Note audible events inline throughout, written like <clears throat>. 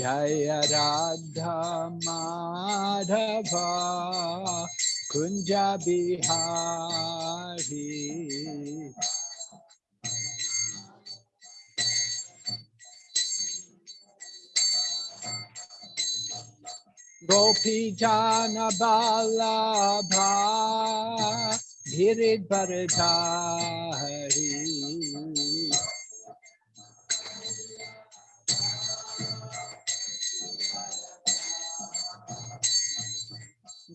Jaya Radha Madhava Kunja Bihari Gopi Jana Balabha Girid Bharadhari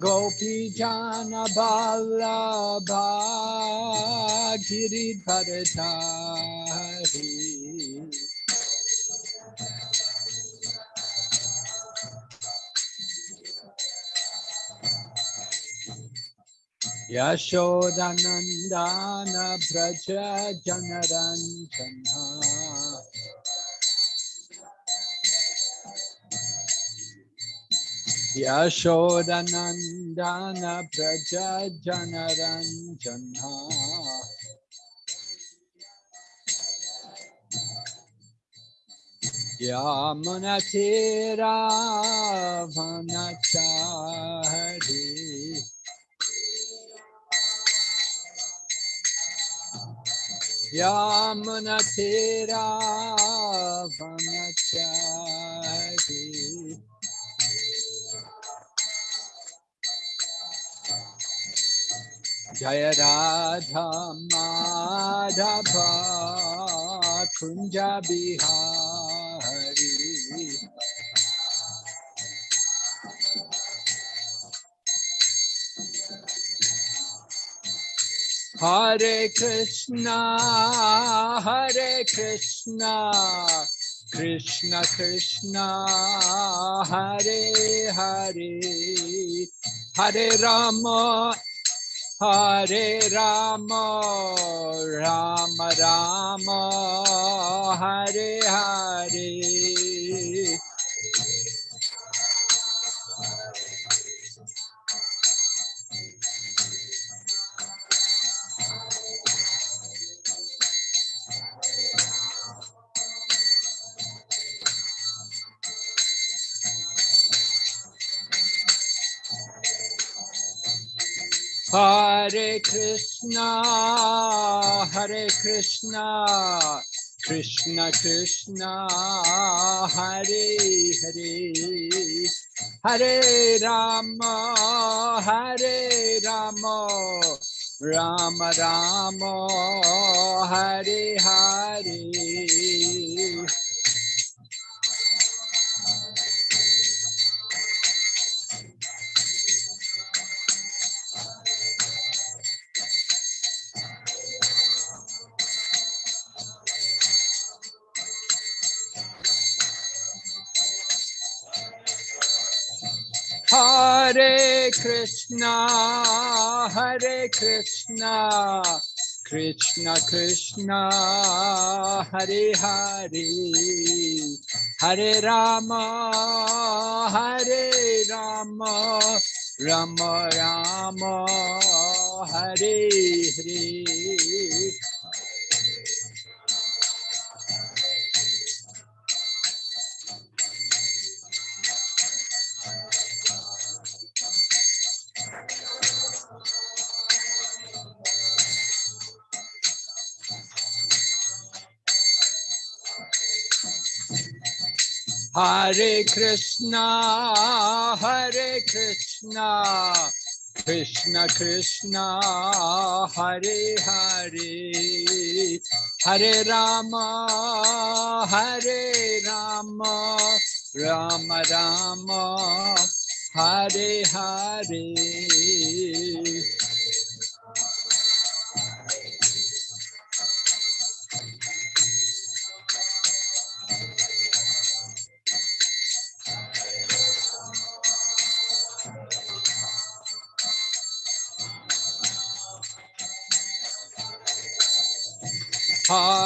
Gopi Jana Balabha Girid Bharadhari Yashodanandana Braja Janaranjana Yashodanandana Braja Janaranjana Yamunatira Jaya Radha Madhava Kunja Bihari Hare Krishna, Hare Krishna, Krishna Krishna, Hare Hare, Hare Rama, Hare Rama, Rama Rama, Hare Hare. Hare Krishna, Hare Krishna, Krishna Krishna, Hare Hare, Hare Rama, Hare Rama, Rama Rama, Hare Hare. Krishna, Hare Krishna, Krishna Krishna, Hare Hare, Hare Rama, Hare Rama, Rama Rama, Hare Hare. Hare Krishna, Hare Krishna, Krishna Krishna, Hare Hare, Hare Rama, Hare Rama, Rama Rama, Hare Hare.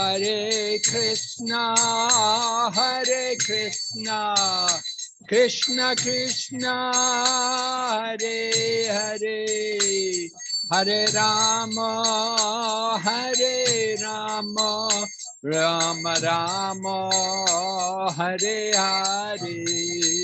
Hare Krishna, Hare Krishna, Krishna Krishna, Hare Hare, Hare Rama, Hare Rama, Rama Rama Hare Hare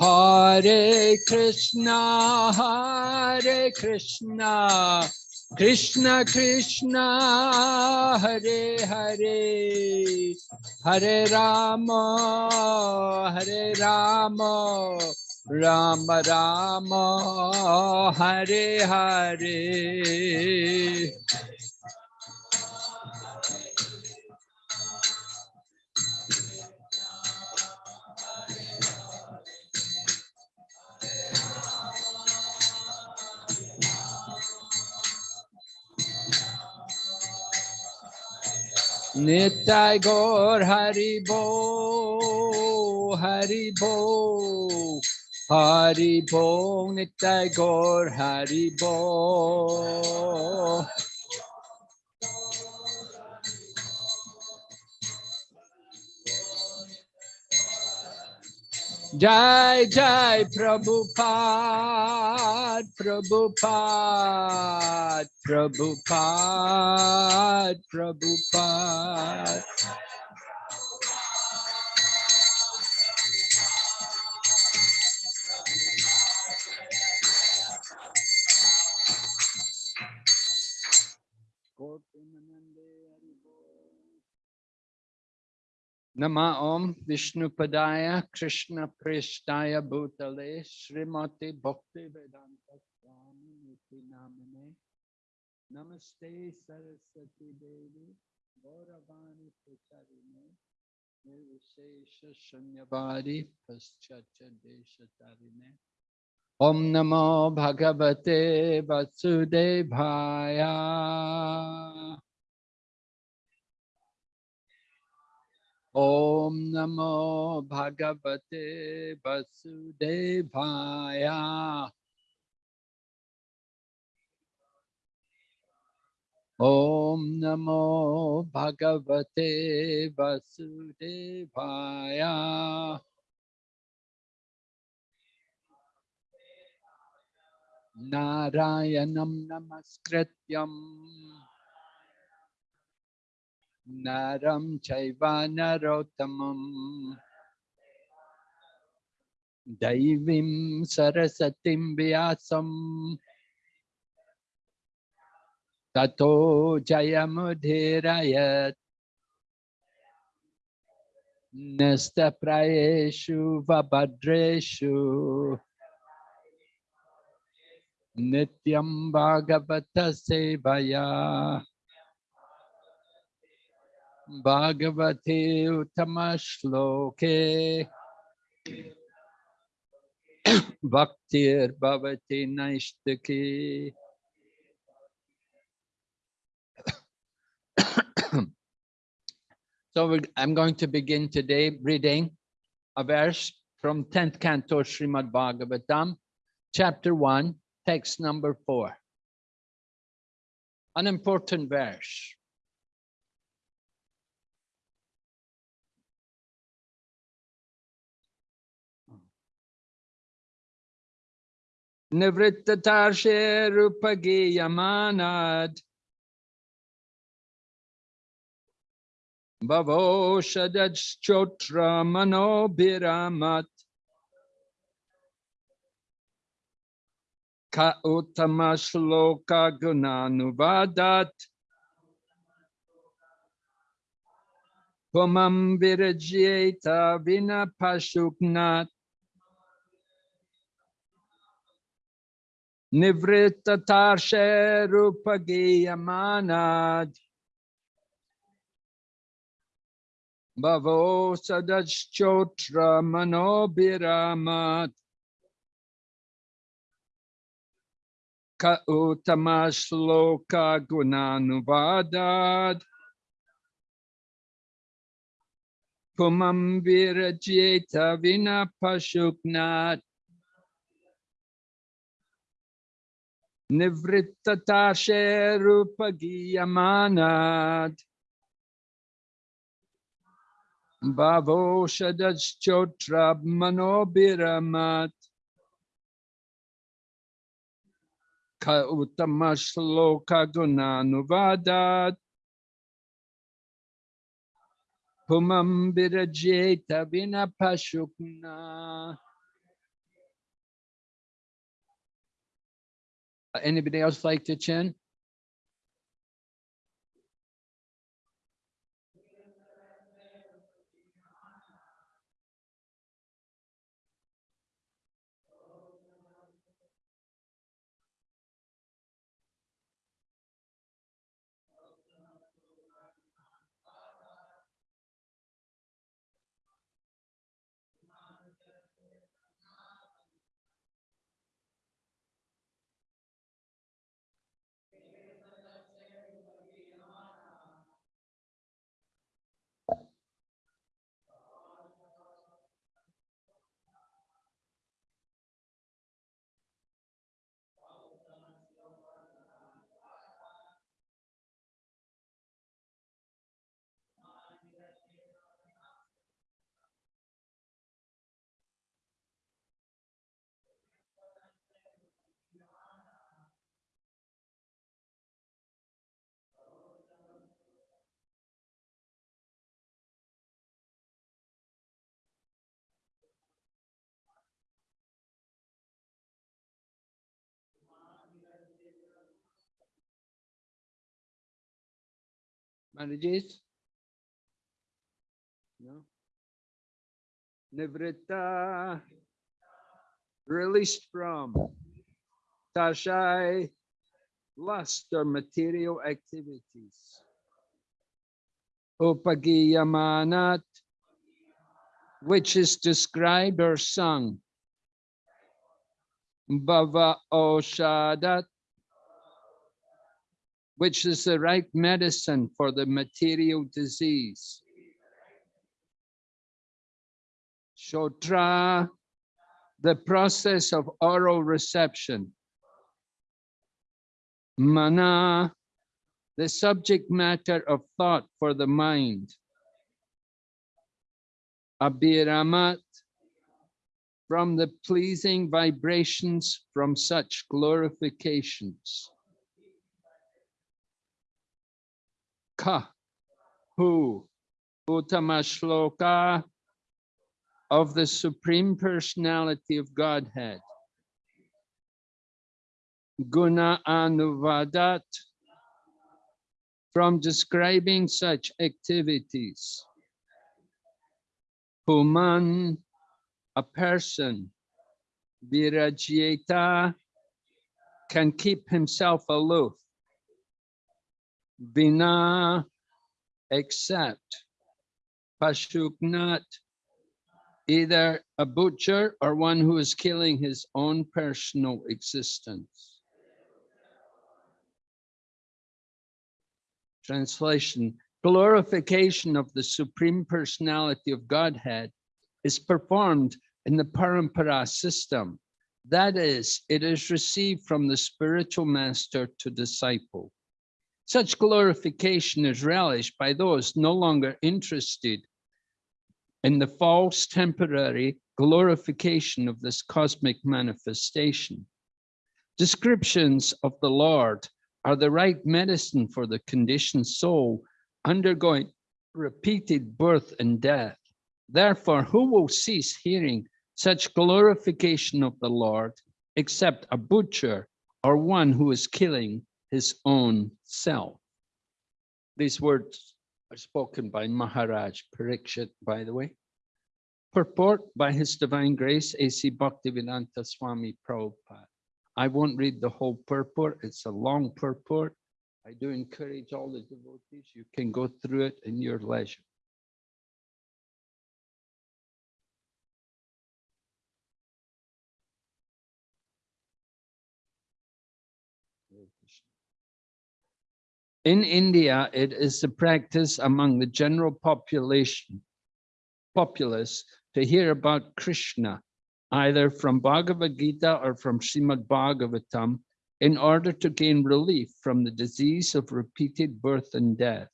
Hare Krishna, Hare Krishna, Krishna Krishna, Hare Hare, Hare Rama, Hare Rama, Rama Rama, Hare Hare. Nitai Gaur Hari Bo, Hari Bo, Hari Bo, Nitai Gaur Hari Jai Jai Prabhupada, Prabhupada, Prabhupada, Prabhupada. Nama Om Vishnupadaya Krishna Prishtaya Bhutale Srimati Bhakti Vedanta Swami Niti Namane Namaste Saraswati Devi Gauravani Pracharine Nirvishesha Shunyavadi Paschatya Deshatarine Om Namo Bhagavate Vasudevaya Om Namo Bhagavate Vasudevaya. Om Namo Bhagavate Vasudevaya. Narayanam Namaskrityam. नरं चैव नरोत्तमम्। दैवीं सरस्वतीं व्यासम्। ततो जयमुधीरयत् नस्तप्रयेषु वभद्रेषु। नित्यं भागवतसेवया। Bhagavate Utamashloke <clears throat> Bhaktir Bhavati Naishtaki <clears throat> So I'm going to begin today reading a verse from 10th canto Srimad Bhagavatam, chapter 1, text number 4. An important verse. Nivrittatashe Rupagiyamanad Bhavo Shadachchotra Manobhiramat Ka Uttama Shloka Gunanuvadat Pumam Vina Pashuknat Nivrittatashe Rupagiyamanad Bhavo Sadachchotra Manobhiramat Ka Uttama Shloka Gunanuvadad. Pumam Virajyeta Vina Pashuknat Nivrittatashe rupagiyamanat. Bhavo shadachchotra manobiramat. Ka uttama shloka gunanuvadat. Pumam birajeta vinapashukna. Uh, anybody else like to chant? Marriages? No. Nivritta, released from Tashai, lust or material activities. Upagiyamanat, which is described or sung. Bhava Oshadat, which is the right medicine for the material disease. Shotra, the process of oral reception. Mana, the subject matter of thought for the mind. Abhiramat, from the pleasing vibrations from such glorifications. Ka, who, Uttama Shloka, of the Supreme Personality of Godhead. Guna Anuvadat, from describing such activities. Puman, a person, Virajyeta, can keep himself aloof. Vina, except. Pashuknat, either a butcher or one who is killing his own personal existence. Translation, glorification of the Supreme Personality of Godhead is performed in the Parampara system. That is, it is received from the spiritual master to disciple. Such glorification is relished by those no longer interested in the false temporary glorification of this cosmic manifestation. Descriptions of the Lord are the right medicine for the conditioned soul undergoing repeated birth and death. Therefore, who will cease hearing such glorification of the Lord except a butcher or one who is killing his own self? These words are spoken by Maharaj Parikshit, by the way. Purport by His Divine Grace, A.C. Bhaktivedanta Swami Prabhupada. I won't read the whole purport, it's a long purport. I do encourage all the devotees, you can go through it in your leisure. In India, it is the practice among the general population, populace to hear about Krishna, either from Bhagavad Gita or from Srimad Bhagavatam, in order to gain relief from the disease of repeated birth and death.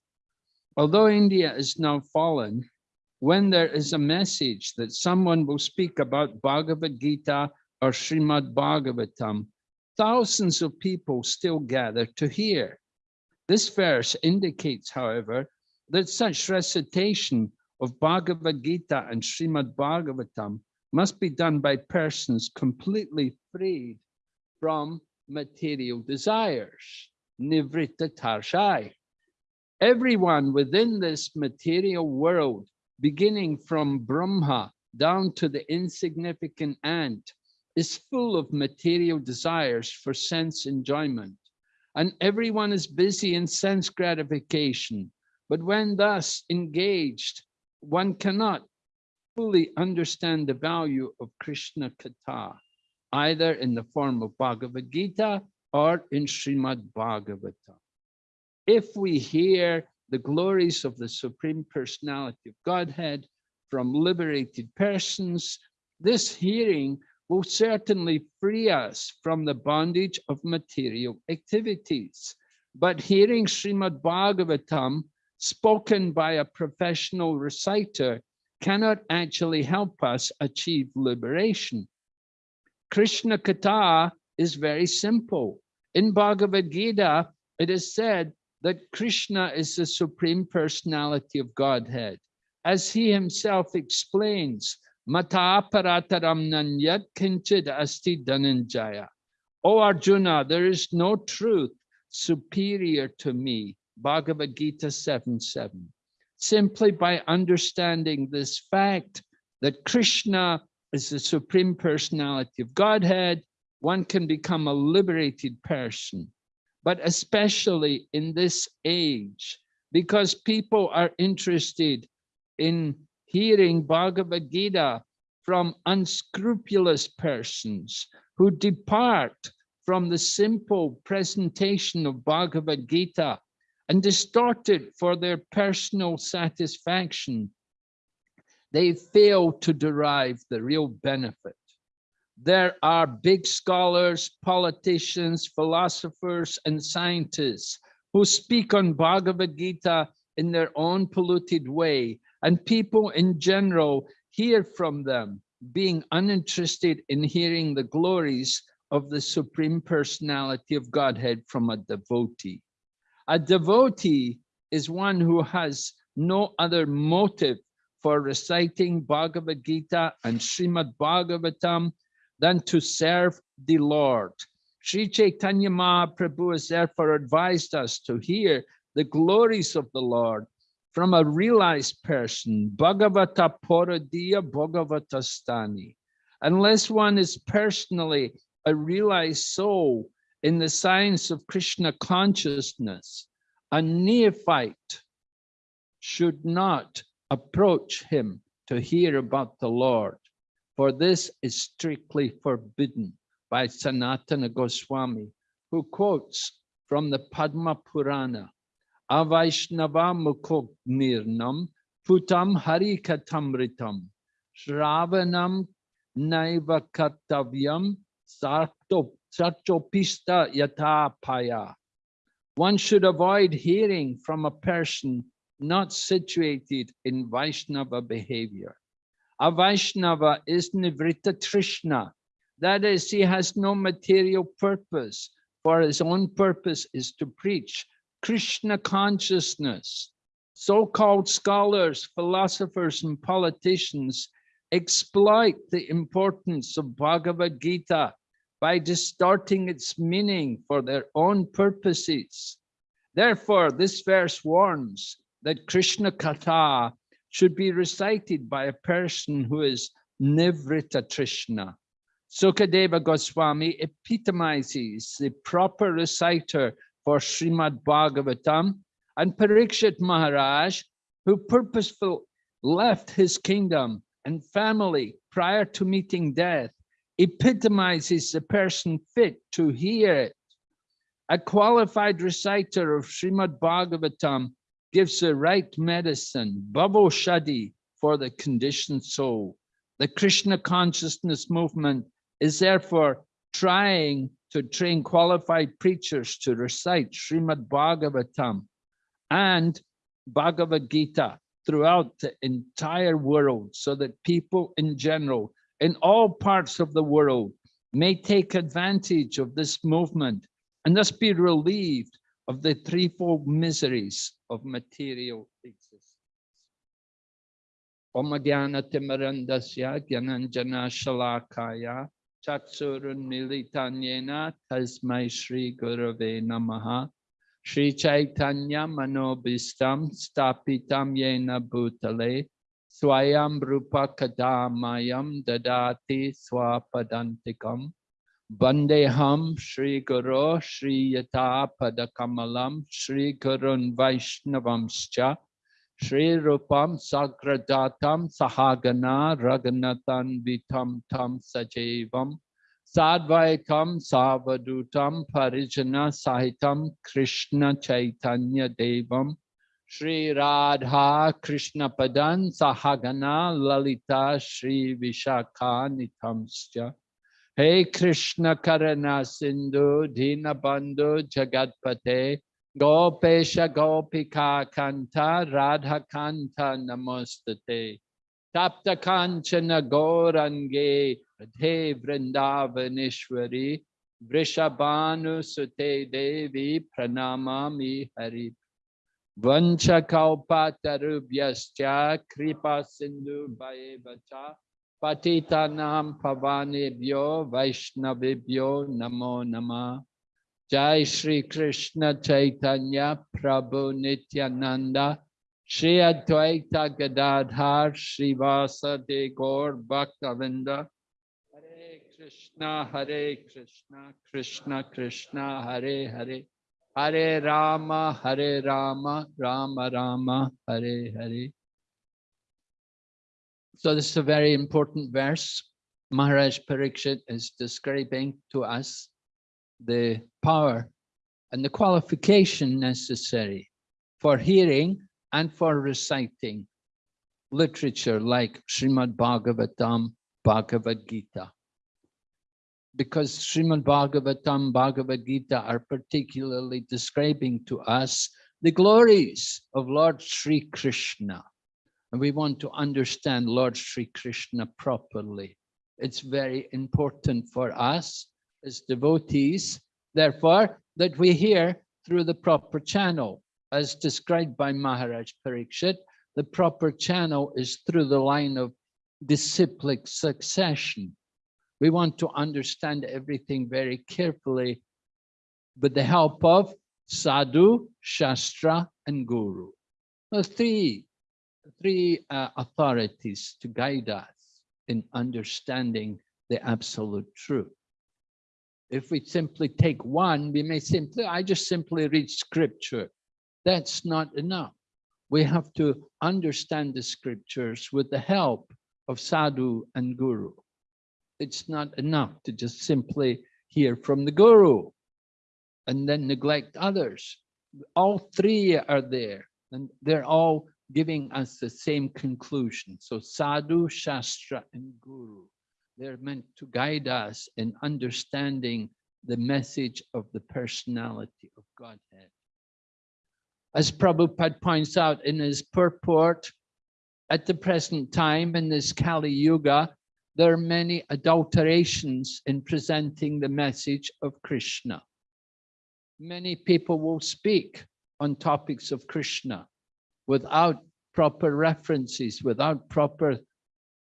Although India is now fallen, when there is a message that someone will speak about Bhagavad Gita or Srimad Bhagavatam, thousands of people still gather to hear. This verse indicates, however, that such recitation of Bhagavad Gita and Srimad Bhagavatam must be done by persons completely freed from material desires, nivritta tarshai. Everyone within this material world, beginning from Brahma down to the insignificant ant, is full of material desires for sense enjoyment. And everyone is busy in sense gratification. But when thus engaged, one cannot fully understand the value of Krishna Katha either in the form of Bhagavad Gita or in Srimad Bhagavatam. If we hear the glories of the Supreme Personality of Godhead from liberated persons, this hearing will certainly free us from the bondage of material activities. But hearing Srimad Bhagavatam spoken by a professional reciter cannot actually help us achieve liberation. Krishna Katha is very simple. In Bhagavad Gita, it is said that Krishna is the Supreme Personality of Godhead. As he himself explains, Mata parataram nanyat kinchid asti dhananjaya. O Arjuna, there is no truth superior to me. Bhagavad Gita 7 7. Simply by understanding this fact that Krishna is the Supreme Personality of Godhead, one can become a liberated person, but especially in this age, because people are interested in hearing Bhagavad Gita from unscrupulous persons who depart from the simple presentation of Bhagavad Gita and distort it for their personal satisfaction they fail to derive the real benefit. There are big scholars, politicians, philosophers, and scientists who speak on Bhagavad Gita in their own polluted way, and people in general hear from them, being uninterested in hearing the glories of the Supreme Personality of Godhead from a devotee. A devotee is one who has no other motive for reciting Bhagavad Gita and Srimad Bhagavatam than to serve the Lord. Sri Chaitanya Mahaprabhu has therefore advised us to hear the glories of the Lord from a realized person, Bhagavata Poradiya Bhagavata Stani. Unless one is personally a realized soul in the science of Krishna consciousness, a neophyte should not approach him to hear about the Lord, for this is strictly forbidden by Sanatana Goswami, who quotes from the Padma Purana, Avaishnava Mukognirnam Putam Harikatamritam Shravanam Naiva Kartavyam Sartopista Yatapaya. One should avoid hearing from a person not situated in Vaishnava behavior. A Vaishnava is Nivrita Trishna. That is, he has no material purpose, for his own purpose is to preach Krishna consciousness. So-called scholars, philosophers, and politicians exploit the importance of Bhagavad Gita by distorting its meaning for their own purposes. Therefore, this verse warns that Krishna Katha should be recited by a person who is Nivrita Trishna. Sukadeva Goswami epitomizes the proper reciter for Srimad Bhagavatam and Parikshit Maharaj, who purposefully left his kingdom and family prior to meeting death, epitomizes the person fit to hear it. A qualified reciter of Srimad Bhagavatam gives the right medicine, bhavaushadhi, for the conditioned soul. The Krishna consciousness movement is therefore trying to train qualified preachers to recite Srimad Bhagavatam and Bhagavad Gita throughout the entire world so that people in general in all parts of the world may take advantage of this movement and thus be relieved of the threefold miseries of material existence. Om Jnana Timarandasya Gyananjana Shalakaya Chatsurun Militanyena Tasmai Shri Gurave Namaha. Shri Chaitanya Manobistam Stapitam Yena Bhutale Swayam Rupa Kadamayam Dadati Swapadantikam. Bandeham Shri Guru Shri Yata Padakamalam Shri Gurun Vaishnavamscha Shri Rupam Sagradatam Sahagana Raganatan Vitam Tam Sajevam Sadvaitam Savadutam Parijana Sahitam Krishna Chaitanya Devam. Shri Radha Krishna Padan Sahagana Lalita Shri Vishakha Nitamscha Hey Krishna Karana Sindhu Dina Bandhu Jagatpate Gopesha Gopika Kanta Radha Kanta Namostate Tapta Kanchana Gorange Radhe Vrindavanishwari Vrishabhanu Sute Devi Pranamami Hari. Vancha Kalpatarubhyascha Kripa Sindhu Bhaevacha Patitanam Pavanebhyo Vaishnavibhyo Namo Namah Jai Shri Krishna Chaitanya Prabhu Nityananda Shri Advaita Gadadhar Srivasa De Gaur Bhaktavinda. Hare Krishna Hare Krishna Krishna Krishna Hare Hare. Hare Rama Hare Rama Rama Rama Hare Hare. So this is a very important verse. Maharaj Parikshit is describing to us the power and the qualification necessary for hearing and for reciting literature like Srimad Bhagavatam, Bhagavad Gita. Because Srimad Bhagavatam, Bhagavad Gita are particularly describing to us the glories of Lord Sri Krishna. And we want to understand Lord Sri Krishna properly. It's very important for us as devotees, therefore, that we hear through the proper channel. As described by Maharaj Parikshit, the proper channel is through the line of disciplic succession. We want to understand everything very carefully with the help of sadhu, shastra, and guru. The three, three uh, authorities to guide us in understanding the absolute truth. If we simply take one, we may simply, I just simply read scripture. That's not enough. We have to understand the scriptures with the help of sadhu and guru. It's not enough to just simply hear from the guru and then neglect others. All three are there and they're all giving us the same conclusion. So sadhu, shastra, and guru. They're meant to guide us in understanding the message of the personality of Godhead. As Prabhupada points out in his purport, at the present time in this Kali Yuga, there are many adulterations in presenting the message of Krishna. Many people will speak on topics of Krishna without proper references, without proper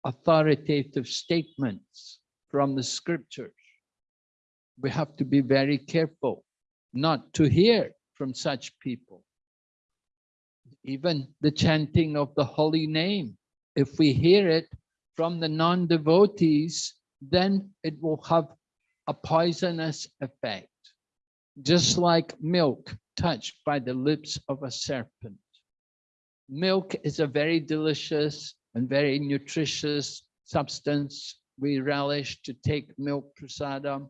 authoritative statements from the scriptures. We have to be very careful not to hear from such people. Even the chanting of the holy name, if we hear it from the non-devotees, then it will have a poisonous effect, just like milk touched by the lips of a serpent. Milk is a very delicious and very nutritious substance. We relish to take milk prasadam.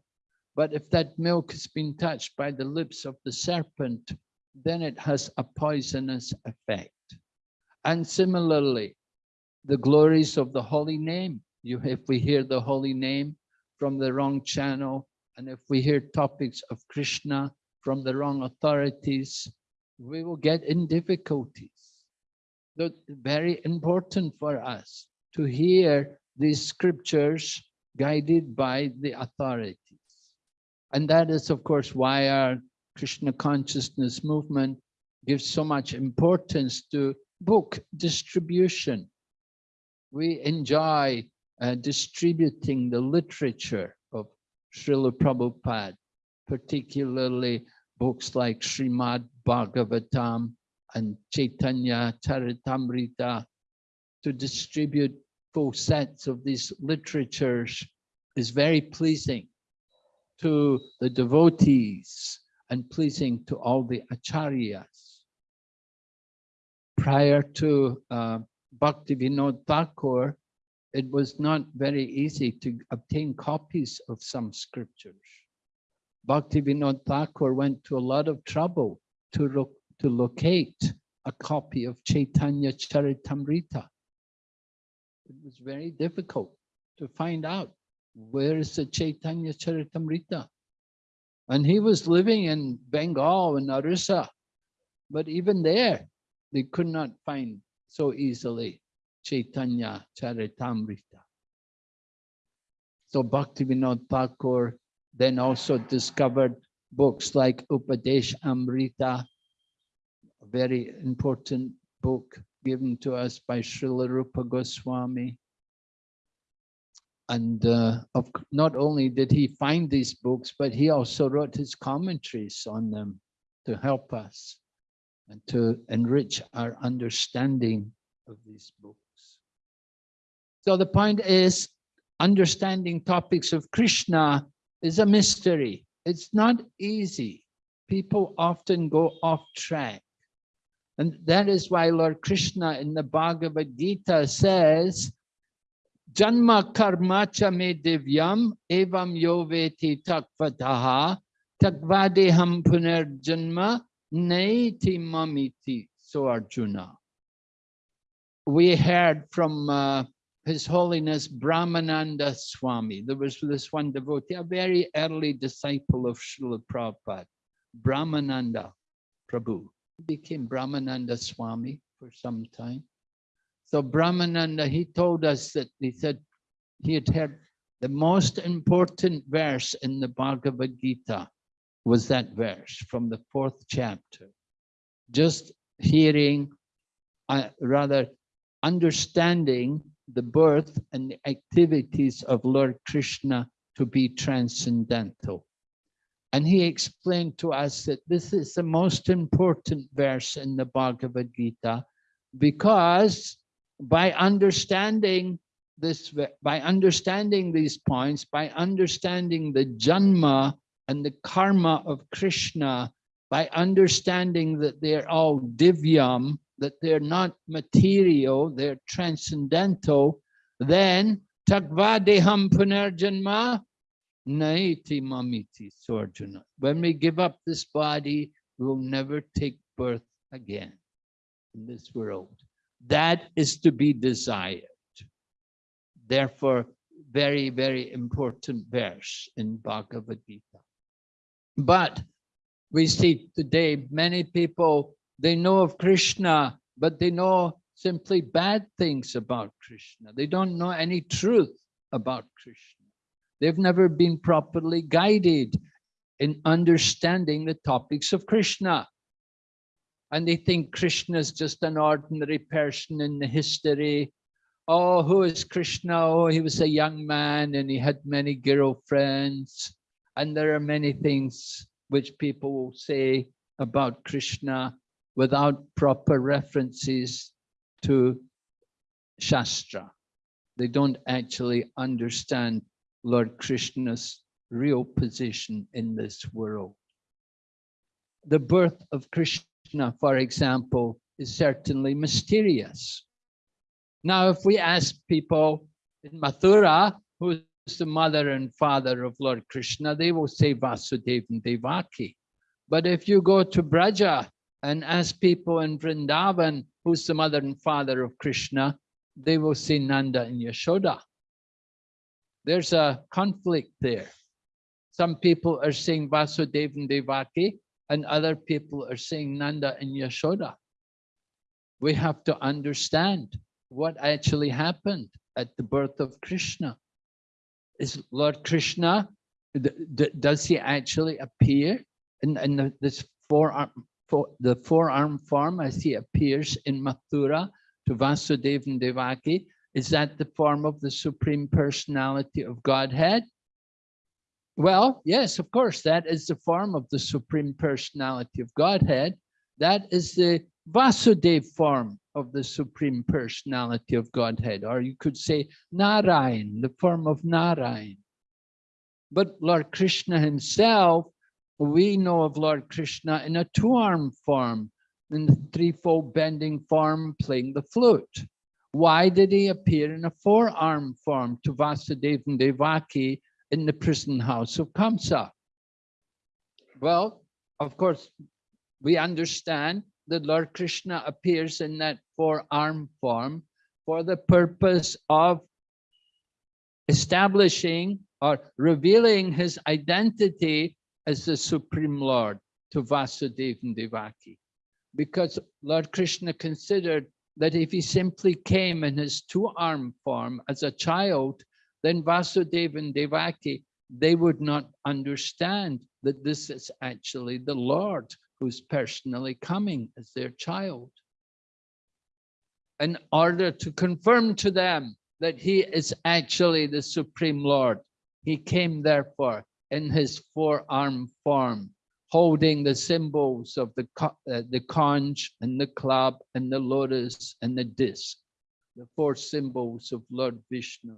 But if that milk has been touched by the lips of the serpent, then it has a poisonous effect. And similarly, the glories of the holy name. You, if we hear the holy name from the wrong channel, And if we hear topics of Krishna from the wrong authorities, we will get in difficulties. Very important for us to hear these scriptures guided by the authorities. And that is, of course, why our Krishna consciousness movement gives so much importance to book distribution. We enjoy uh, distributing the literature of Srila Prabhupada, particularly books like Srimad Bhagavatam and Chaitanya Charitamrita. To distribute full sets of these literatures is very pleasing to the devotees and pleasing to all the acharyas. Prior to uh, Bhakti Vinod Thakur, it was not very easy to obtain copies of some scriptures. Bhakti Vinod Thakur went to a lot of trouble to, to locate a copy of Chaitanya Charitamrita. It was very difficult to find out where is the Chaitanya Charitamrita. And he was living in Bengal in Orissa, but even there, they could not find so easily Chaitanya Charitamrita. So Bhaktivinoda Thakur then also discovered books like Upadesh Amrita, very important book given to us by Srila Rupa Goswami. And uh, of, not only did he find these books, but he also wrote his commentaries on them to help us and to enrich our understanding of these books. So the point is, understanding topics of Krishna is a mystery. It's not easy. People often go off track. And that is why Lord Krishna in the Bhagavad Gita says, Janma karma cha me divyam evam yoveti takvataha takvadeham puner janma naiti mamiti. So Arjuna. We heard from uh, his Holiness Brahmananda Swami. There was this one devotee, a very early disciple of Srila Prabhupada, Brahmananda Prabhu. Became Brahmananda Swami for some time. So Brahmananda, he told us that he said he had heard the most important verse in the Bhagavad Gita was that verse from the fourth chapter. Just hearing, uh, rather understanding the birth and the activities of Lord Krishna to be transcendental. And he explained to us that this is the most important verse in the Bhagavad Gita because by understanding this, by understanding these points, by understanding the janma and the karma of Krishna, by understanding that they're all divyam, that they're not material, they're transcendental, then takvadeham punarjanma naiti mamiti sorjuna. When we give up this body, we will never take birth again in this world. That is to be desired. Therefore, very, very important verse in Bhagavad Gita. But we see today many people they know of Krishna, but they know simply bad things about Krishna. They don't know any truth about Krishna. They've never been properly guided in understanding the topics of Krishna. And they think Krishna is just an ordinary person in the history. Oh, who is Krishna? Oh, he was a young man and he had many girlfriends. And there are many things which people will say about Krishna without proper references to Shastra. They don't actually understand Lord Krishna's real position in this world. The birth of Krishna, for example, is certainly mysterious. Now, if we ask people in Mathura, who's the mother and father of Lord Krishna, they will say Vasudeva and Devaki. But if you go to Braja, and ask people in Vrindavan, who's the mother and father of Krishna, they will say Nanda and Yashoda. There's a conflict there. Some people are saying Vasudeva and Devaki, and other people are saying Nanda and Yashoda. We have to understand what actually happened at the birth of Krishna. Is Lord Krishna, does he actually appear in, in the, this forearm, for the forearm form as he appears in Mathura to Vasudeva and Devaki? Is that the form of the Supreme Personality of Godhead? Well, yes, of course, that is the form of the Supreme Personality of Godhead. That is the Vasudeva form of the Supreme Personality of Godhead, or you could say Narayan, the form of Narayan. But Lord Krishna himself, we know of Lord Krishna in a two-arm form, in the threefold bending form, playing the flute. Why did he appear in a four-arm form to Vasudeva and Devaki in the prison house of Kamsa? Well, of course, we understand that Lord Krishna appears in that four-arm form for the purpose of establishing or revealing his identity as the Supreme Lord to Vasudeva and Devaki. Because Lord Krishna considered that if he simply came in his two-arm form as a child, then Vasudeva and Devaki, they would not understand that this is actually the Lord who's personally coming as their child. In order to confirm to them that he is actually the Supreme Lord, he came therefore in his four-arm form holding the symbols of the, uh, the conch and the club and the lotus and the disc, the four symbols of Lord Vishnu.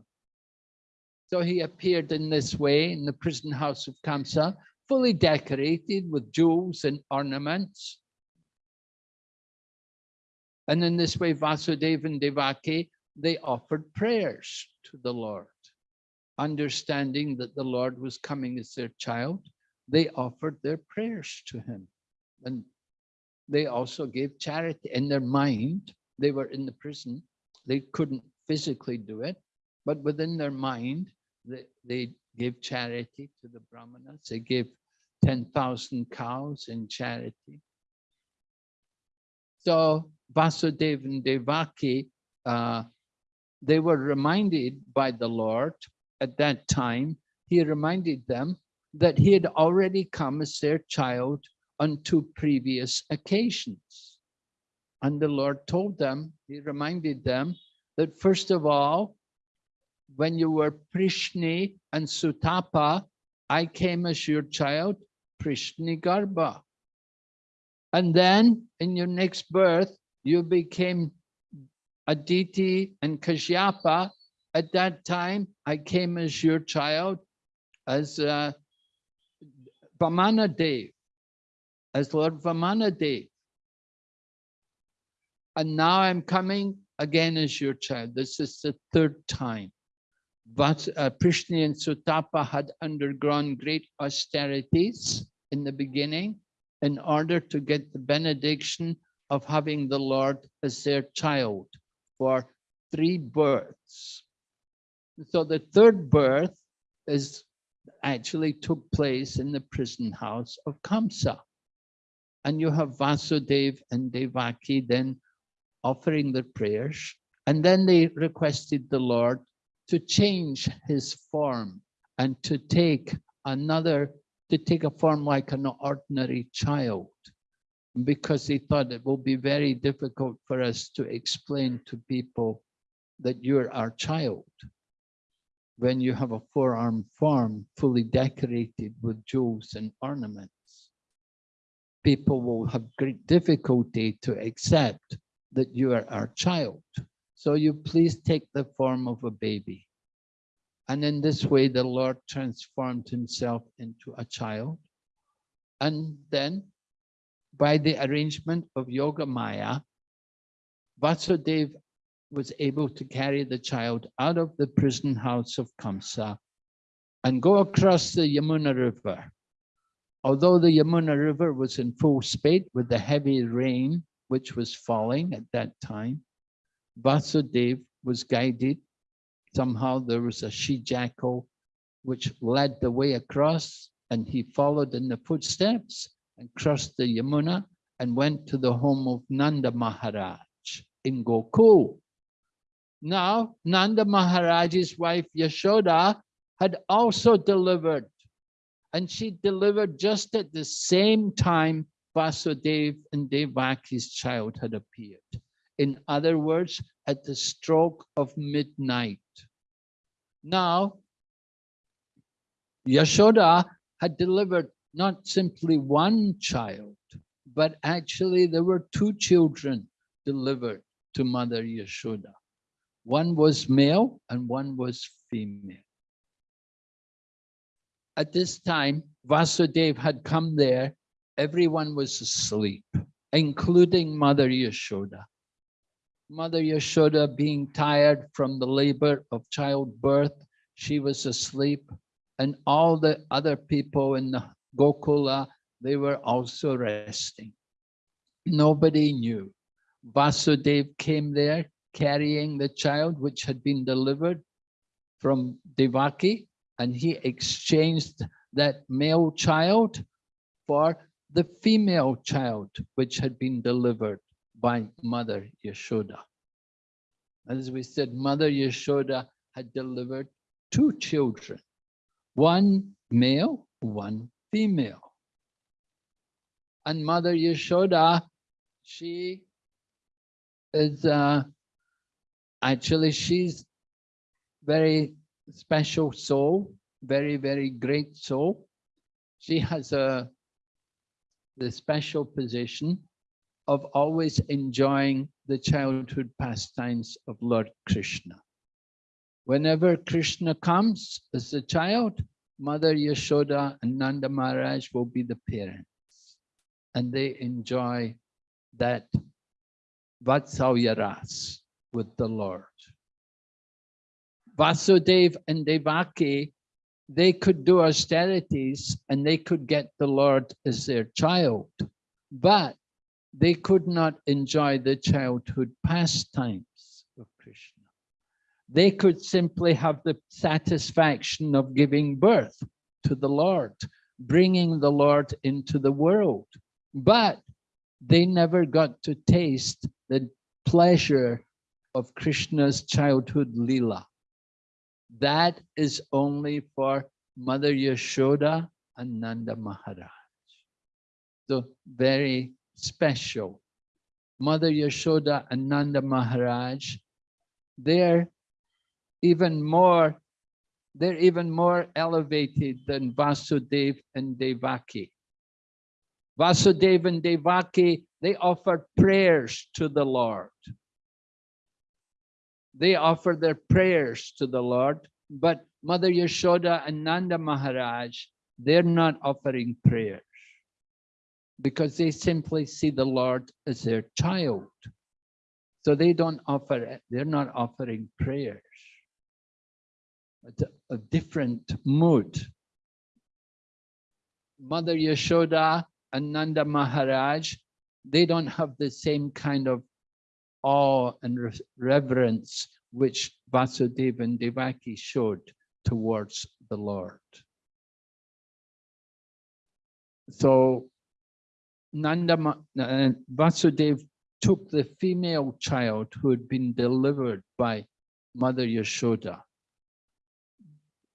So he appeared in this way in the prison house of Kamsa, fully decorated with jewels and ornaments. And in this way, Vasudeva and Devaki, they offered prayers to the Lord, understanding that the Lord was coming as their child they offered their prayers to him. And they also gave charity in their mind. They were in the prison. They couldn't physically do it, but within their mind, they, they gave charity to the brahmanas. They gave 10,000 cows in charity. So Vasudeva and Devaki, uh, they were reminded by the Lord at that time, he reminded them that he had already come as their child on two previous occasions. And the Lord told them, he reminded them that first of all, when you were Prishni and Sutapa, I came as your child, Prishni Garba. And then in your next birth, you became Aditi and Kashyapa. At that time, I came as your child, as uh, Vamanadev, as Lord Vamana Vamanadev. And now I'm coming again as your child. This is the third time. But uh, Prishni and Sutapa had undergone great austerities in the beginning in order to get the benediction of having the Lord as their child for three births. So the third birth is actually took place in the prison house of Kamsa. And you have Vasudev and Devaki then offering their prayers. And then they requested the Lord to change his form and to take another, to take a form like an ordinary child because they thought it will be very difficult for us to explain to people that you're our child when you have a four-arm form fully decorated with jewels and ornaments. People will have great difficulty to accept that you are our child. So you please take the form of a baby. And in this way, the Lord transformed himself into a child. And then by the arrangement of Yoga Maya, Vasudeva was able to carry the child out of the prison house of Kamsa and go across the Yamuna River. Although the Yamuna River was in full spate with the heavy rain which was falling at that time, Vasudev was guided. Somehow there was a she-jackal which led the way across and he followed in the footsteps and crossed the Yamuna and went to the home of Nanda Maharaj in Gokul. Now, Nanda Maharaj's wife Yashoda had also delivered, and she delivered just at the same time Vasudev and Devaki's child had appeared. In other words, at the stroke of midnight. Now, Yashoda had delivered not simply one child, but actually there were two children delivered to Mother Yashoda. One was male and one was female. At this time, Vasudev had come there. Everyone was asleep, including Mother Yashoda. Mother Yashoda being tired from the labor of childbirth, she was asleep and all the other people in the Gokula, they were also resting. Nobody knew. Vasudev came there carrying the child which had been delivered from Devaki and he exchanged that male child for the female child which had been delivered by Mother Yashoda. As we said, Mother Yashoda had delivered two children, one male, one female. And Mother Yashoda, she is uh, actually, she's very special soul, very, very great soul. She has a the special position of always enjoying the childhood pastimes of Lord Krishna. Whenever Krishna comes as a child, Mother Yashoda and Nanda Maharaj will be the parents. And they enjoy that Vatsalya Ras with the Lord. Vasudev and Devaki, they could do austerities and they could get the Lord as their child, but they could not enjoy the childhood pastimes of Krishna. They could simply have the satisfaction of giving birth to the Lord, bringing the Lord into the world, but they never got to taste the pleasure of Krishna's childhood lila. That is only for Mother Yashoda and Nanda Maharaj. So very special. Mother Yashoda and Nanda Maharaj, they're even more, they're even more elevated than Vasudev and Devaki. Vasudev and Devaki, they offer prayers to the Lord. They offer their prayers to the Lord, but Mother Yashoda and Nanda Maharaj, they're not offering prayers because they simply see the Lord as their child. So they don't offer, they're not offering prayers. It's a, different mood. Mother Yashoda and Nanda Maharaj, they don't have the same kind of awe and re reverence which Vasudeva and Devaki showed towards the Lord. So Nanda uh, Vasudeva took the female child who had been delivered by Mother Yashoda.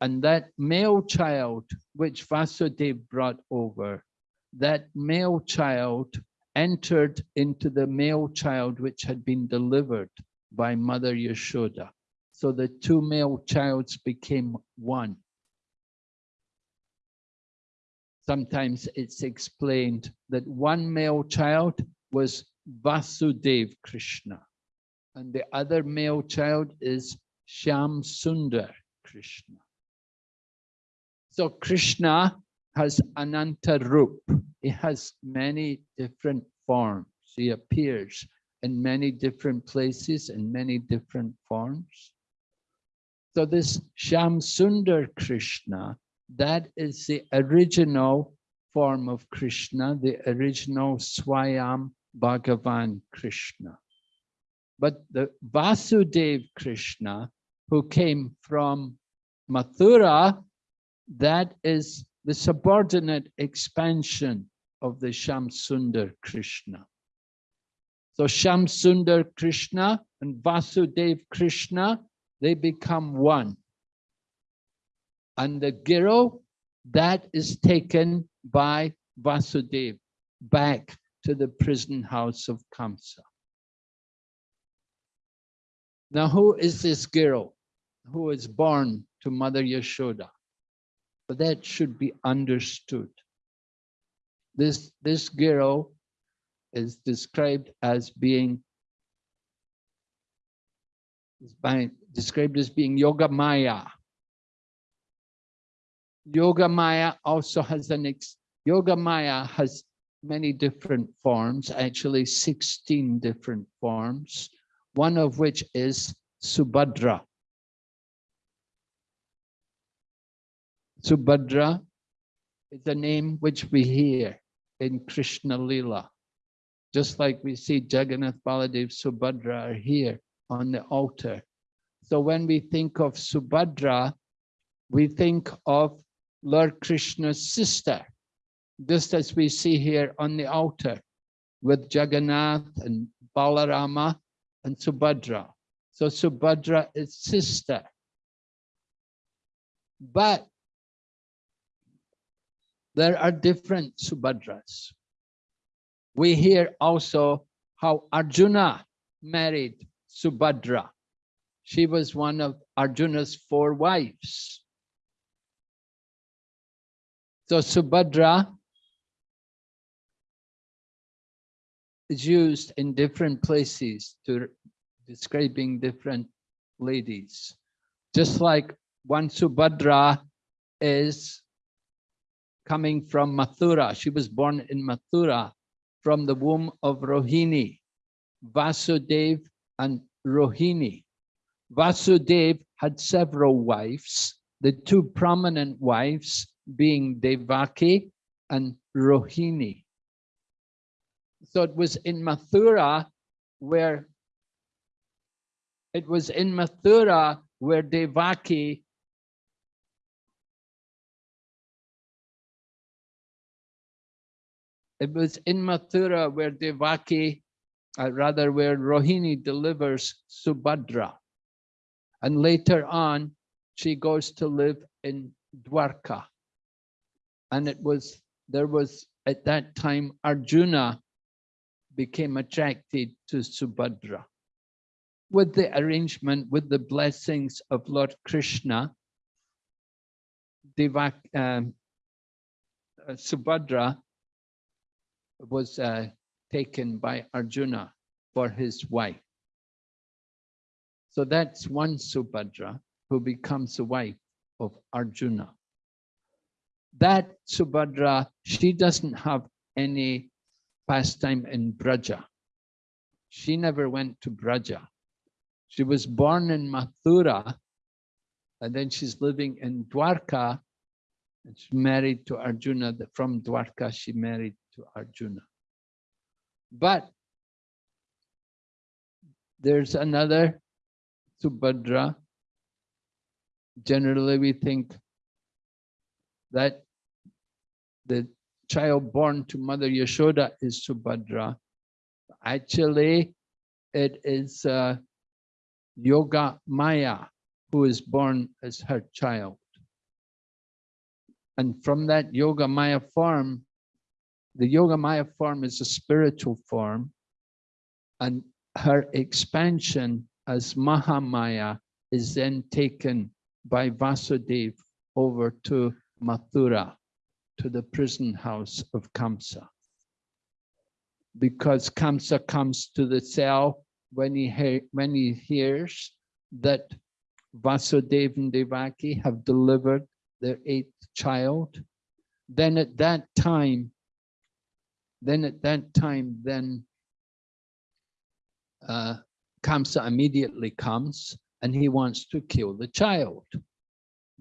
And that male child which Vasudeva brought over, that male child entered into the male child which had been delivered by Mother Yashoda. So the two male childs became one. sometimes it's explained that one male child was Vasudev Krishna and the other male child is Shyam Sundar Krishna. So Krishna has Ananta Rup. He has many different forms. He appears in many different places in many different forms. So this Shamsundar Krishna that is the original form of Krishna, the original Swayam Bhagavan Krishna. But the Vasudev Krishna, who came from Mathura, that is the subordinate expansion of the Shamsundar Krishna. So Shamsundar Krishna and Vasudev Krishna, they become one. And the Giro, that is taken by Vasudev back to the prison house of Kamsa. Now, who is this Giro who is born to Mother Yashoda? But that should be understood. This, this Giro is described as being is by, described as being Yoga Maya. Yoga Maya also has an ex, Yoga Maya has many different forms, actually 16 different forms, one of which is Subhadra. Subhadra is a name which we hear in Krishna Lila. Just like we see Jagannath Baladev Subhadra are here on the altar. So when we think of Subhadra, we think of Lord Krishna's sister, just as we see here on the altar with Jagannath and Balarama and Subhadra. So Subhadra is sister. But there are different Subhadras. We hear also how Arjuna married Subhadra. She was one of Arjuna's four wives. So Subhadra is used in different places to describing different ladies. Just like one Subhadra is coming from Mathura. She was born in Mathura from the womb of Rohini, Vasudev and Rohini. Vasudev had several wives, the two prominent wives being Devaki and Rohini. So it was in Mathura where it was in Mathura where Devaki it was in Mathura where Devaki, uh, rather where Rohini delivers Subhadra. And later on, she goes to live in Dwarka. And it was, there was at that time, Arjuna became attracted to Subhadra. With the arrangement, with the blessings of Lord Krishna, Devak, um, uh, Subhadra was uh, taken by Arjuna for his wife. So that's one Subhadra who becomes the wife of Arjuna. That Subhadra, she doesn't have any pastime in Braja. She never went to Braja. She was born in Mathura, and then she's living in Dwarka, and married to Arjuna. From Dwarka, she married to Arjuna. But there's another Subhadra. Generally, we think that the child born to Mother Yashoda is Subhadra. Actually, it is uh, Yoga Maya who is born as her child. And from that Yoga Maya form, the Yoga Maya form is a spiritual form, and her expansion as Mahamaya is then taken by Vasudev over to Mathura to the prison house of Kamsa. Because Kamsa comes to the cell when he, when he hears that Vasudeva and Devaki have delivered their eighth child, then at that time, then at that time, then uh, Kamsa immediately comes and he wants to kill the child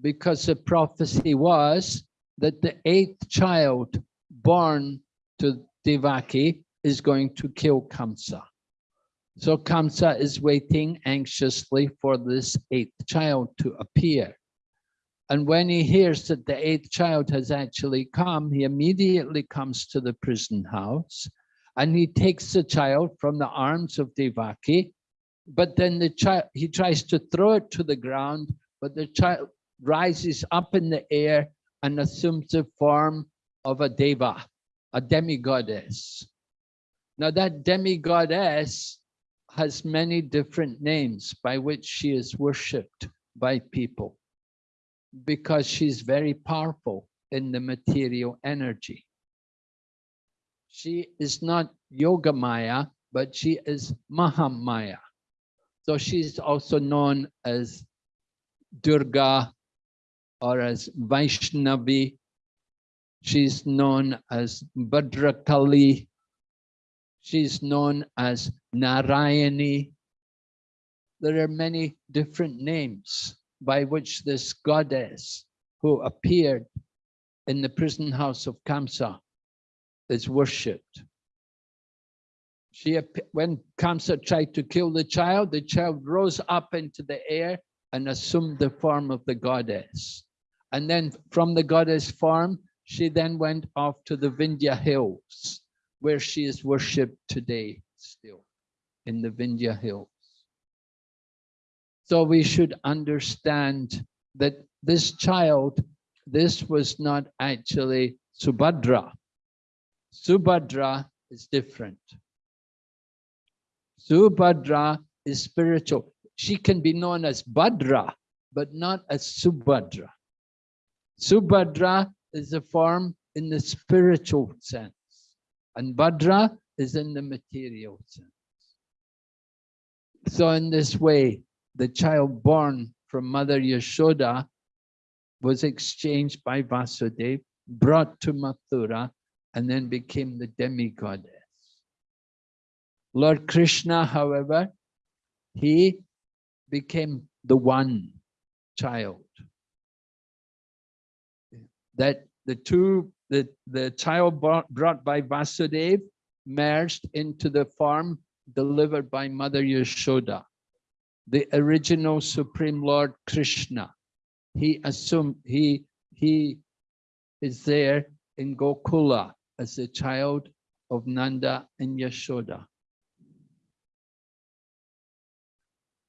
because the prophecy was that the eighth child born to Devaki is going to kill Kamsa. So Kamsa is waiting anxiously for this eighth child to appear. And when he hears that the eighth child has actually come, he immediately comes to the prison house and he takes the child from the arms of Devaki. But then the child, he tries to throw it to the ground, but the child rises up in the air and assumes the form of a deva, a demigoddess. Now that demigoddess has many different names by which she is worshipped by people because she's very powerful in the material energy. She is not Yoga Maya, but she is Mahamaya. So she's also known as Durga or as Vaishnavi. She's known as Bhadrakali. She's known as Narayani. There are many different names by which this goddess who appeared in the prison house of Kamsa is worshipped. She, when Kamsa tried to kill the child, the child rose up into the air and assumed the form of the goddess. And then from the goddess form, she then went off to the Vindhya hills, where she is worshipped today still, in the Vindhya hills. So we should understand that this child, this was not actually Subhadra. Subhadra is different. Subhadra is spiritual. She can be known as Bhadra, but not as Subhadra. Subhadra is a form in the spiritual sense, and Bhadra is in the material sense. So in this way, the child born from Mother Yashoda was exchanged by Vasudeva, brought to Mathura, and then became the demigoddess. Lord Krishna, however, he became the one child. That the two, the, the child brought by Vasudeva merged into the form delivered by Mother Yashoda the original Supreme Lord Krishna. He assumed he he is there in Gokula as a child of Nanda and Yashoda.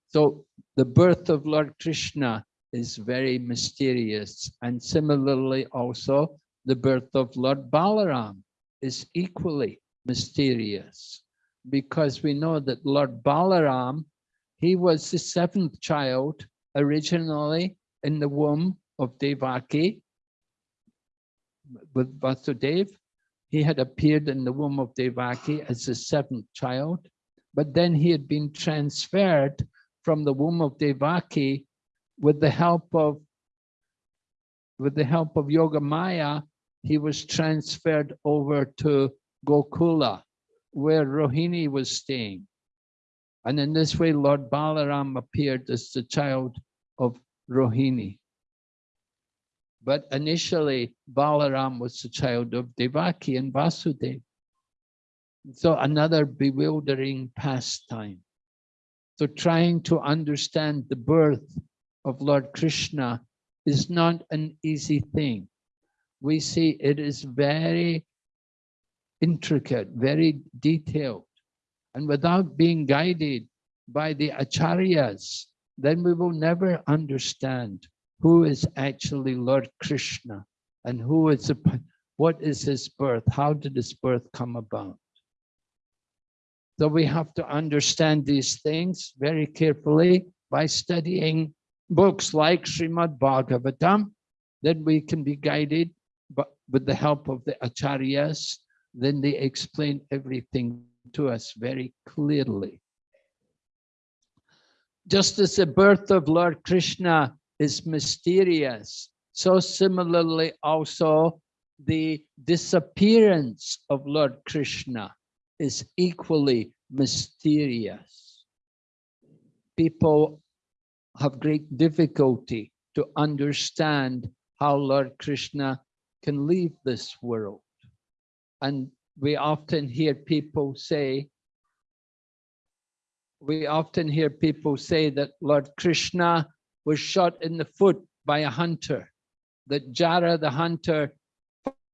So the birth of Lord Krishna is very mysterious and similarly also the birth of Lord Balaram is equally mysterious because we know that Lord Balaram he was the seventh child originally in the womb of Devaki with Vasudev. He had appeared in the womb of Devaki as the seventh child, but then he had been transferred from the womb of Devaki with the help of with the help of Yoga Maya, he was transferred over to Gokula, where Rohini was staying. And in this way, Lord Balaram appeared as the child of Rohini. But initially, Balaram was the child of Devaki and Vasudeva. So another bewildering pastime. So trying to understand the birth of Lord Krishna is not an easy thing. We see it is very intricate, very detailed. And without being guided by the acharyas, then we will never understand who is actually Lord Krishna and who is the, what is his birth, how did his birth come about. So we have to understand these things very carefully by studying books like Srimad Bhagavatam, then we can be guided but with the help of the acharyas, then they explain everything to us very clearly. Just as the birth of Lord Krishna is mysterious, so similarly also the disappearance of Lord Krishna is equally mysterious. People have great difficulty to understand how Lord Krishna can leave this world. And we often hear people say, we often hear people say that Lord Krishna was shot in the foot by a hunter. That Jara the hunter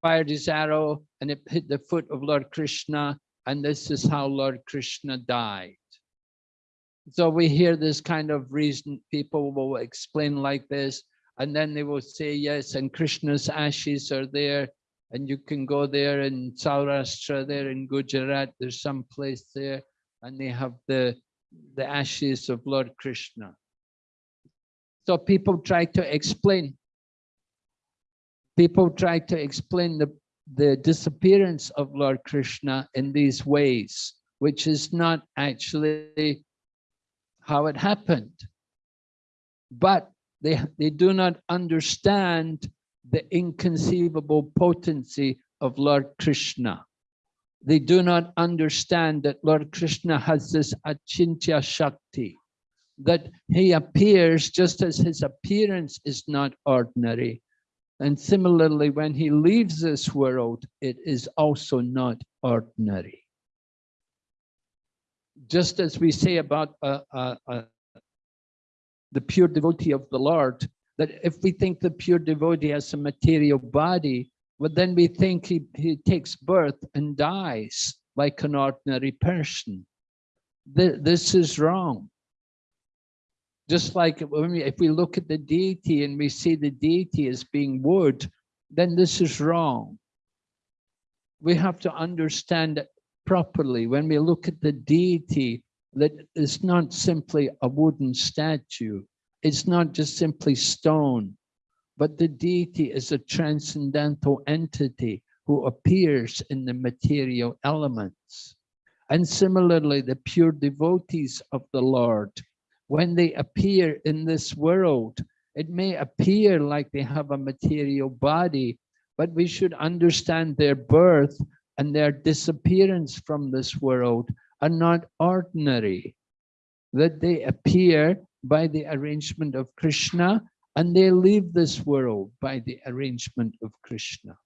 fired his arrow and it hit the foot of Lord Krishna. And this is how Lord Krishna died. So we hear this kind of reason, people will explain like this, and then they will say, yes, and Krishna's ashes are there, and you can go there in Saurashtra, there in Gujarat, there's some place there, and they have the, the ashes of Lord Krishna. So people try to explain, people try to explain the, the disappearance of Lord Krishna in these ways, which is not actually how it happened. But they, they do not understand the inconceivable potency of Lord Krishna. They do not understand that Lord Krishna has this achintya shakti, that he appears just as his appearance is not ordinary. And similarly, when he leaves this world, it is also not ordinary just as we say about uh, uh, uh, the pure devotee of the Lord, that if we think the pure devotee has a material body, well, then we think he, he takes birth and dies like an ordinary person. this is wrong. Just like when we, if we look at the deity and we see the deity as being wood, then this is wrong. We have to understand that properly, when we look at the deity, that it's not simply a wooden statue, it's not just simply stone, but the deity is a transcendental entity who appears in the material elements. And similarly, the pure devotees of the Lord, when they appear in this world, it may appear like they have a material body, but we should understand their birth and their disappearance from this world are not ordinary, that they appear by the arrangement of Krishna and they leave this world by the arrangement of Krishna.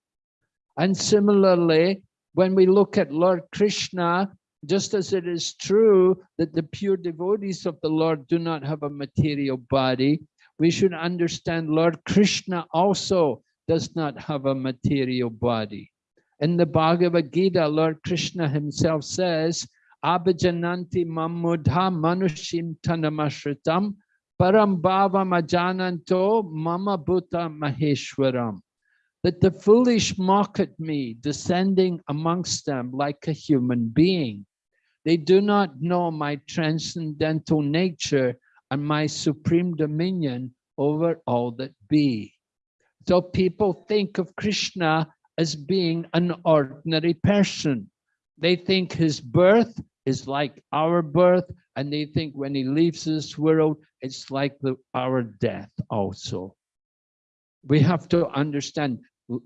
And similarly, when we look at Lord Krishna, just as it is true that the pure devotees of the Lord do not have a material body, we should understand Lord Krishna also does not have a material body. In the Bhagavad Gita, Lord Krishna himself says, Abhijananti mamudha manushim tanamashritam param majananto mama bhuta maheshwaram. That the foolish mock at me, descending amongst them like a human being. They do not know my transcendental nature and my supreme dominion over all that be. So people think of Krishna as being an ordinary person. They think his birth is like our birth, and they think when he leaves this world, it's like the, our death also. We have to understand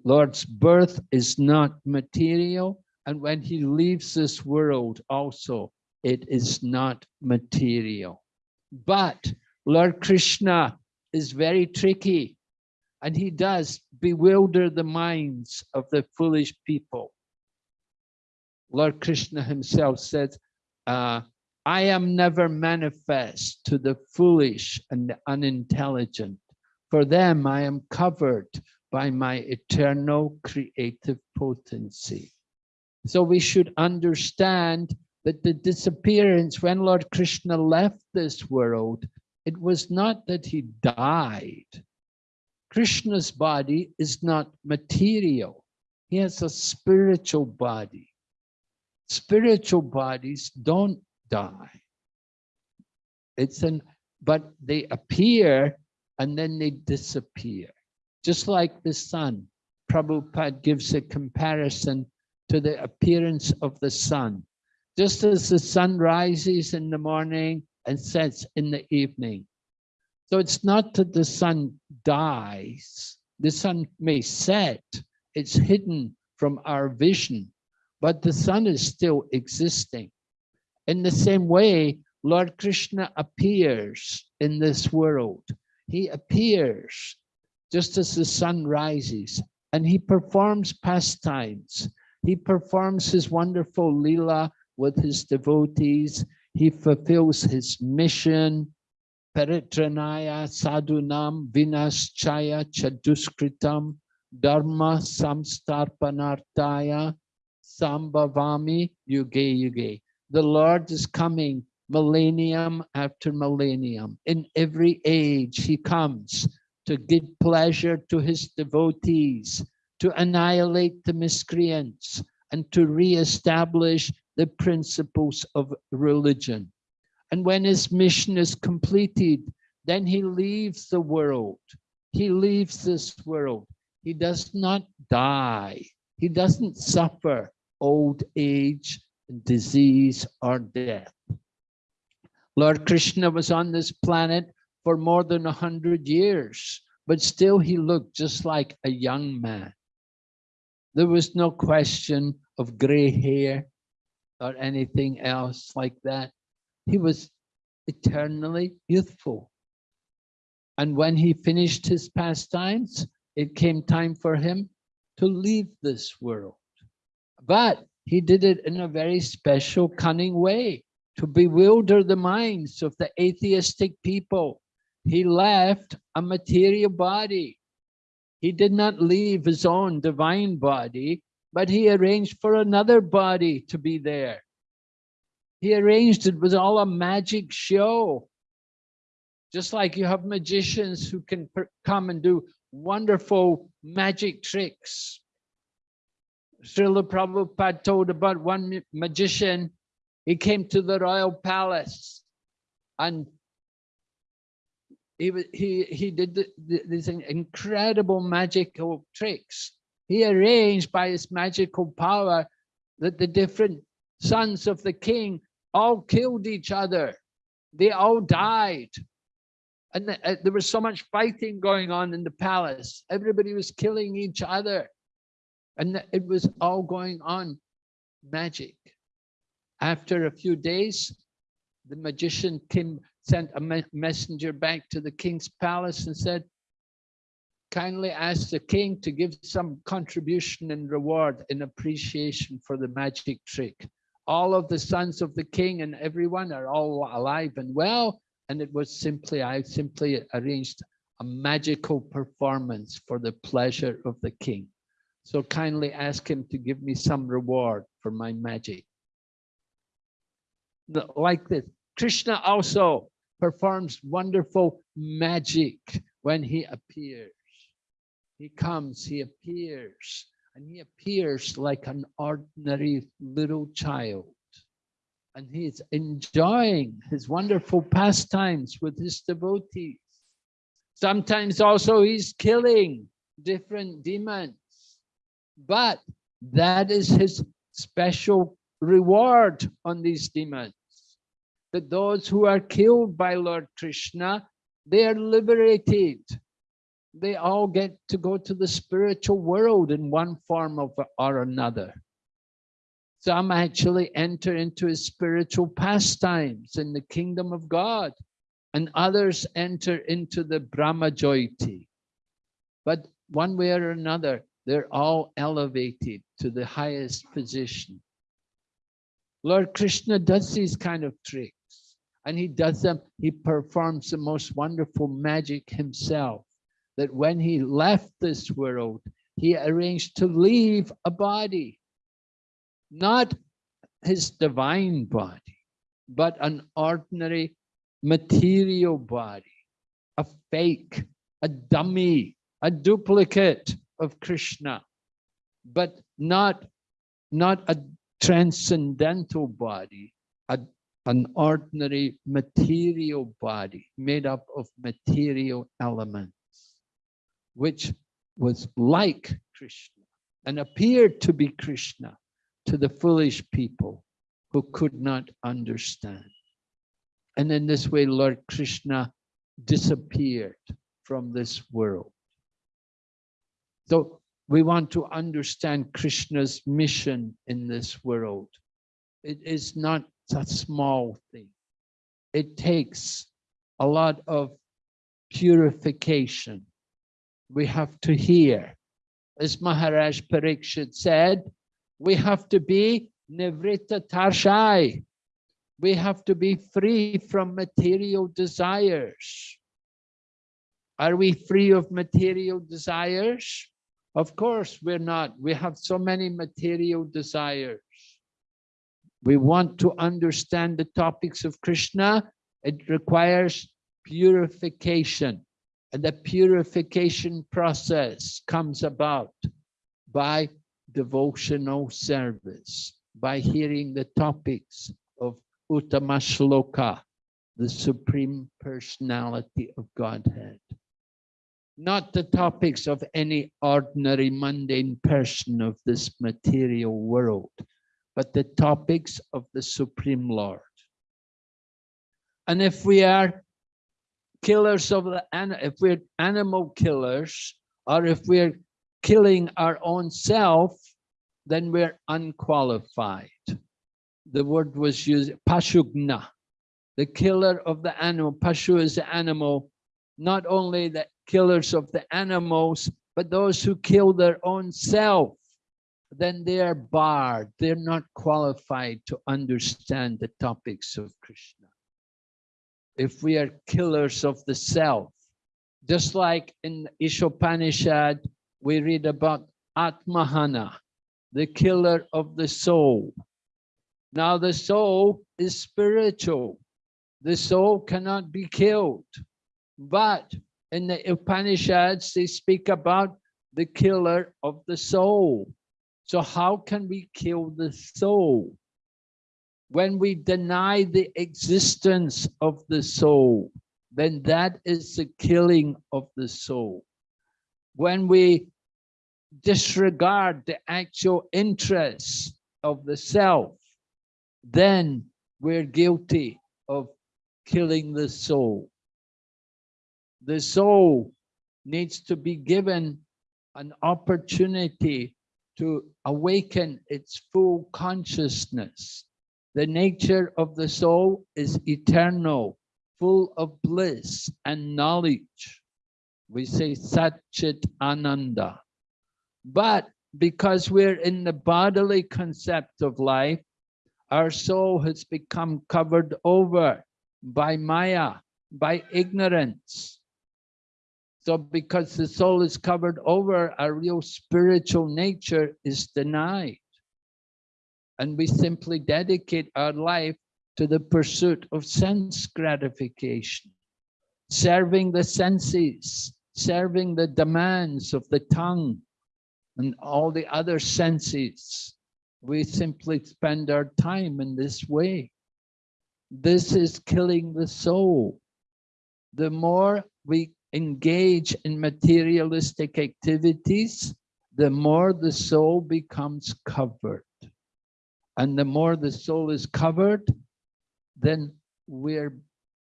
Lord's birth is not material, and when he leaves this world also, it is not material. But Lord Krishna is very tricky and he does bewilder the minds of the foolish people. Lord Krishna himself said, uh, I am never manifest to the foolish and the unintelligent. For them, I am covered by my eternal creative potency. So we should understand that the disappearance, when Lord Krishna left this world, it was not that he died, Krishna's body is not material. He has a spiritual body. Spiritual bodies don't die. It's an, but they appear and then they disappear. Just like the sun. Prabhupada gives a comparison to the appearance of the sun. Just as the sun rises in the morning and sets in the evening, so it's not that the sun dies. The sun may set, it's hidden from our vision, but the sun is still existing. In the same way, Lord Krishna appears in this world. He appears just as the sun rises and he performs pastimes. He performs his wonderful lila with his devotees. He fulfills his mission Paritranaya sadunam vinaschaya chaduskritam dharma samstarpanartaya sambhavami yuge yuge. The Lord is coming millennium after millennium. In every age, he comes to give pleasure to his devotees, to annihilate the miscreants, and to re-establish the principles of religion. And when his mission is completed, then he leaves the world. He leaves this world. He does not die. He doesn't suffer old age, disease, or death. Lord Krishna was on this planet for more than a hundred years, but still he looked just like a young man. There was no question of gray hair or anything else like that. He was eternally youthful. And when he finished his pastimes, it came time for him to leave this world. But he did it in a very special, cunning way to bewilder the minds of the atheistic people. He left a material body. He did not leave his own divine body, but he arranged for another body to be there. He arranged it was all a magic show. Just like you have magicians who can come and do wonderful magic tricks. Srila Prabhupada told about one magician, he came to the royal palace and he, he, he did the, the, these incredible magical tricks. He arranged by his magical power that the different sons of the king all killed each other. They all died. And the, uh, there was so much fighting going on in the palace. Everybody was killing each other. And it was all going on magic. After a few days, the magician came, sent a me messenger back to the king's palace and said, kindly ask the king to give some contribution and reward in appreciation for the magic trick. All of the sons of the king and everyone are all alive and well. And it was simply, I simply arranged a magical performance for the pleasure of the king. So kindly ask him to give me some reward for my magic. Like this, Krishna also performs wonderful magic when he appears. He comes, he appears, and he appears like an ordinary little child. And he's enjoying his wonderful pastimes with his devotees. Sometimes also he's killing different demons but that is his special reward on these demons. That those who are killed by Lord Krishna, they are liberated. They all get to go to the spiritual world in one form of, or another. Some actually enter into his spiritual pastimes in the kingdom of God, and others enter into the Brahma Jyoti. But one way or another, they're all elevated to the highest position. Lord Krishna does these kind of tricks and he does them, he performs the most wonderful magic himself that when he left this world, he arranged to leave a body, not his divine body, but an ordinary material body, a fake, a dummy, a duplicate of Krishna, but not, not a transcendental body, a, an ordinary material body made up of material elements, which was like Krishna and appeared to be Krishna to the foolish people who could not understand. And in this way, Lord Krishna disappeared from this world. So we want to understand Krishna's mission in this world. It is not a small thing. It takes a lot of purification. We have to hear. As Maharaj Parikshit said, we have to be Nivrita Tarshai. we have to be free from material desires. Are we free of material desires? Of course, we're not. We have so many material desires. We want to understand the topics of Krishna. It requires purification. And the purification process comes about by devotional service, by hearing the topics of Uttama Shloka, the Supreme Personality of Godhead. Not the topics of any ordinary mundane person of this material world, but the topics of the Supreme Lord. And if we are killers of the if we're animal killers, or if we're killing our own self, then we're unqualified. The word was used, pashugna, the killer of the animal. Pashu is the animal, not only the killers of the animals, but those who kill their own self then they are barred. They're not qualified to understand the topics of Krishna. If we are killers of the self, just like in Ishopanishad, we read about Atmahana, the killer of the soul. Now the soul is spiritual. The soul cannot be killed. But in the Upanishads, they speak about the killer of the soul. So how can we kill the soul? When we deny the existence of the soul, then that is the killing of the soul. When we disregard the actual interests of the self, then we're guilty of killing the soul. The soul needs to be given an opportunity to awaken its full consciousness. The nature of the soul is eternal, full of bliss and knowledge. We say Satchit Ananda. But because we're in the bodily concept of life, our soul has become covered over by Maya, by ignorance. So because the soul is covered over, our real spiritual nature is denied. And we simply dedicate our life to the pursuit of sense gratification, serving the senses, serving the demands of the tongue and all the other senses. We simply spend our time in this way. This is killing the soul. The more we engage in materialistic activities, the more the soul becomes covered. And the more the soul is covered, then we're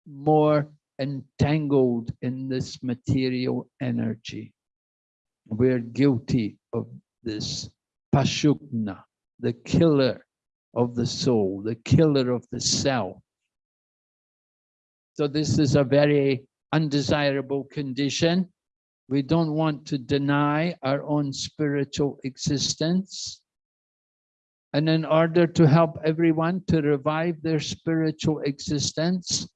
more entangled in this material energy. We're guilty of this pashugna, the killer of the soul, the killer of the self. So this is a very undesirable condition. We don't want to deny our own spiritual existence. And in order to help everyone to revive their spiritual existence,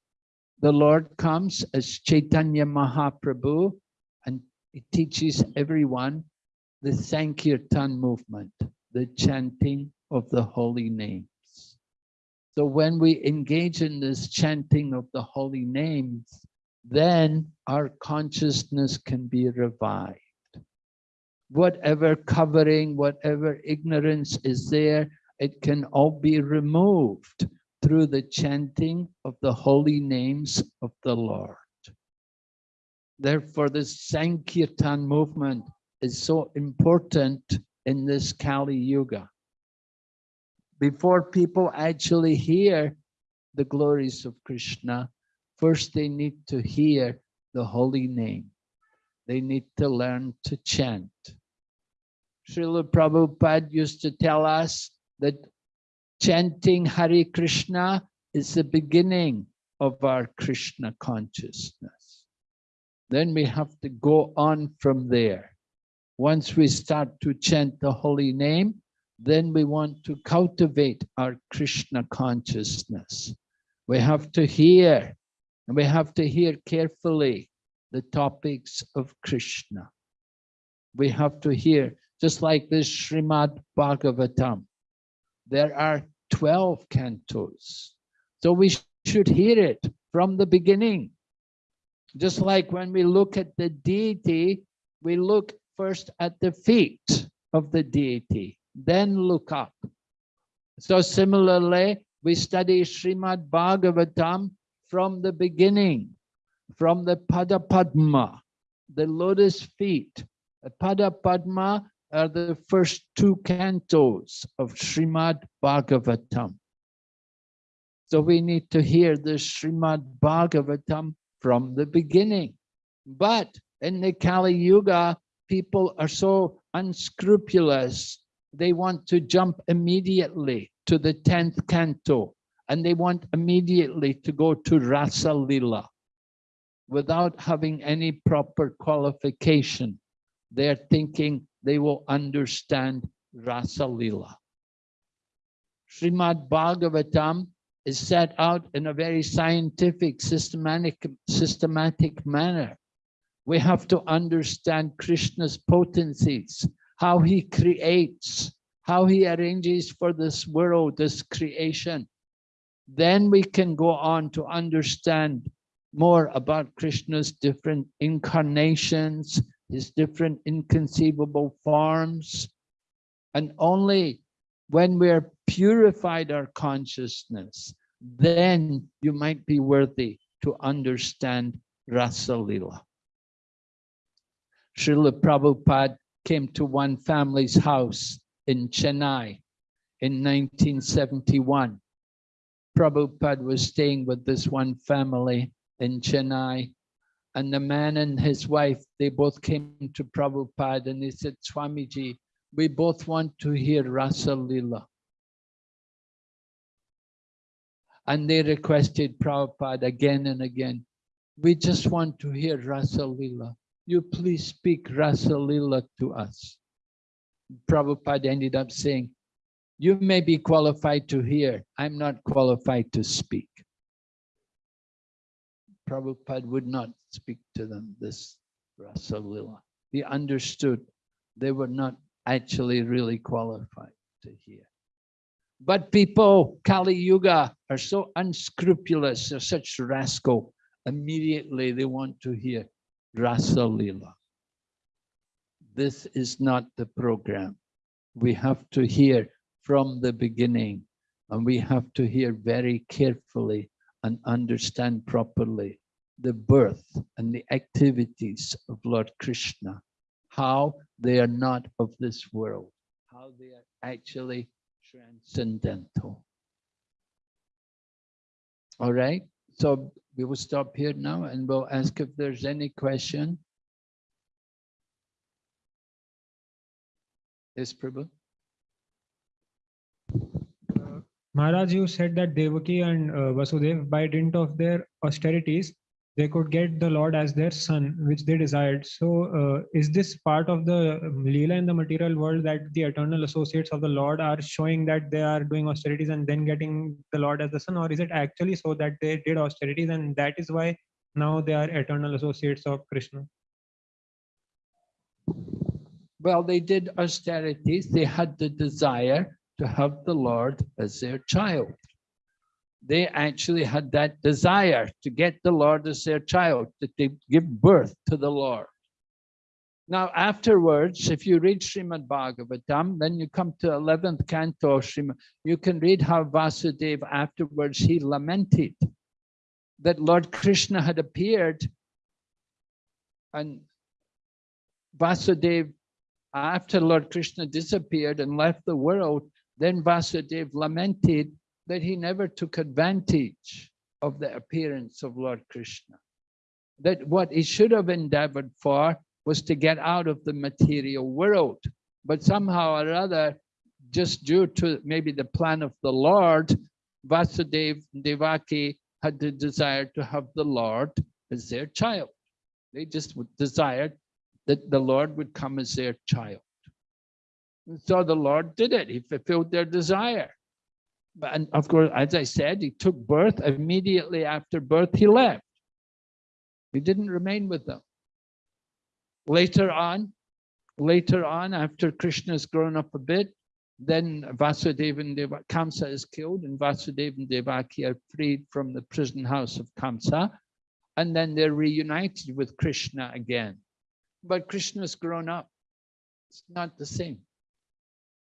the Lord comes as Chaitanya Mahaprabhu and he teaches everyone the Sankirtan movement, the chanting of the holy names. So when we engage in this chanting of the holy names, then our consciousness can be revived. Whatever covering, whatever ignorance is there, it can all be removed through the chanting of the holy names of the Lord. Therefore, this Sankirtan movement is so important in this Kali Yuga. Before people actually hear the glories of Krishna, First, they need to hear the holy name. They need to learn to chant. Srila Prabhupada used to tell us that chanting Hare Krishna is the beginning of our Krishna consciousness. Then we have to go on from there. Once we start to chant the holy name, then we want to cultivate our Krishna consciousness. We have to hear, and we have to hear carefully the topics of Krishna. We have to hear, just like this Srimad Bhagavatam, there are 12 cantos. So we should hear it from the beginning. Just like when we look at the deity, we look first at the feet of the deity, then look up. So similarly, we study Srimad Bhagavatam from the beginning, from the Padapadma, the lotus feet. The Pada Padma are the first two cantos of Srimad Bhagavatam. So we need to hear the Srimad Bhagavatam from the beginning. But in the Kali Yuga, people are so unscrupulous. They want to jump immediately to the 10th canto and they want immediately to go to Rasa Lila without having any proper qualification. They're thinking they will understand Rasa Lila. Srimad Bhagavatam is set out in a very scientific, systematic, systematic manner. We have to understand Krishna's potencies, how he creates, how he arranges for this world, this creation. Then we can go on to understand more about Krishna's different incarnations, his different inconceivable forms. And only when we're purified our consciousness, then you might be worthy to understand Rasa Lila. Srila Prabhupada came to one family's house in Chennai in 1971. Prabhupada was staying with this one family in Chennai and the man and his wife, they both came to Prabhupada and they said, Swamiji, we both want to hear Rasa. And they requested Prabhupada again and again, we just want to hear Rasa you please speak Rasa to us. Prabhupada ended up saying, you may be qualified to hear, I'm not qualified to speak. Prabhupada would not speak to them this Rasa Lila. He understood they were not actually really qualified to hear. But people, Kali Yuga, are so unscrupulous, they're such rascal. Immediately they want to hear Rasa Lila. This is not the program. We have to hear from the beginning and we have to hear very carefully and understand properly the birth and the activities of Lord Krishna, how they are not of this world, how they are actually transcendental. All right, so we will stop here now and we'll ask if there's any question. Yes, Prabhu. Uh, Maharaj, you said that Devaki and uh, Vasudev, by dint of their austerities, they could get the Lord as their son, which they desired. So, uh, is this part of the Leela in the material world that the eternal associates of the Lord are showing that they are doing austerities and then getting the Lord as the son? Or is it actually so that they did austerities and that is why now they are eternal associates of Krishna? Well, they did austerities. They had the desire to have the Lord as their child they actually had that desire to get the Lord as their child, that they give birth to the Lord. Now, afterwards, if you read Srimad Bhagavatam, then you come to 11th canto Srimad, you can read how Vasudeva afterwards, he lamented that Lord Krishna had appeared and Vasudeva, after Lord Krishna disappeared and left the world, then Vasudeva lamented that he never took advantage of the appearance of Lord Krishna. That what he should have endeavored for was to get out of the material world. But somehow or other, just due to maybe the plan of the Lord, Vasudev Devaki had the desire to have the Lord as their child. They just desired that the Lord would come as their child. And so the Lord did it. He fulfilled their desire. But and of course, as I said, he took birth. Immediately after birth, he left. He didn't remain with them. Later on, later on, after Krishna's grown up a bit, then Vasudeva and Deva, Kamsa is killed and Vasudeva and Devaki are freed from the prison house of Kamsa. And then they're reunited with Krishna again. But Krishna's grown up. It's not the same.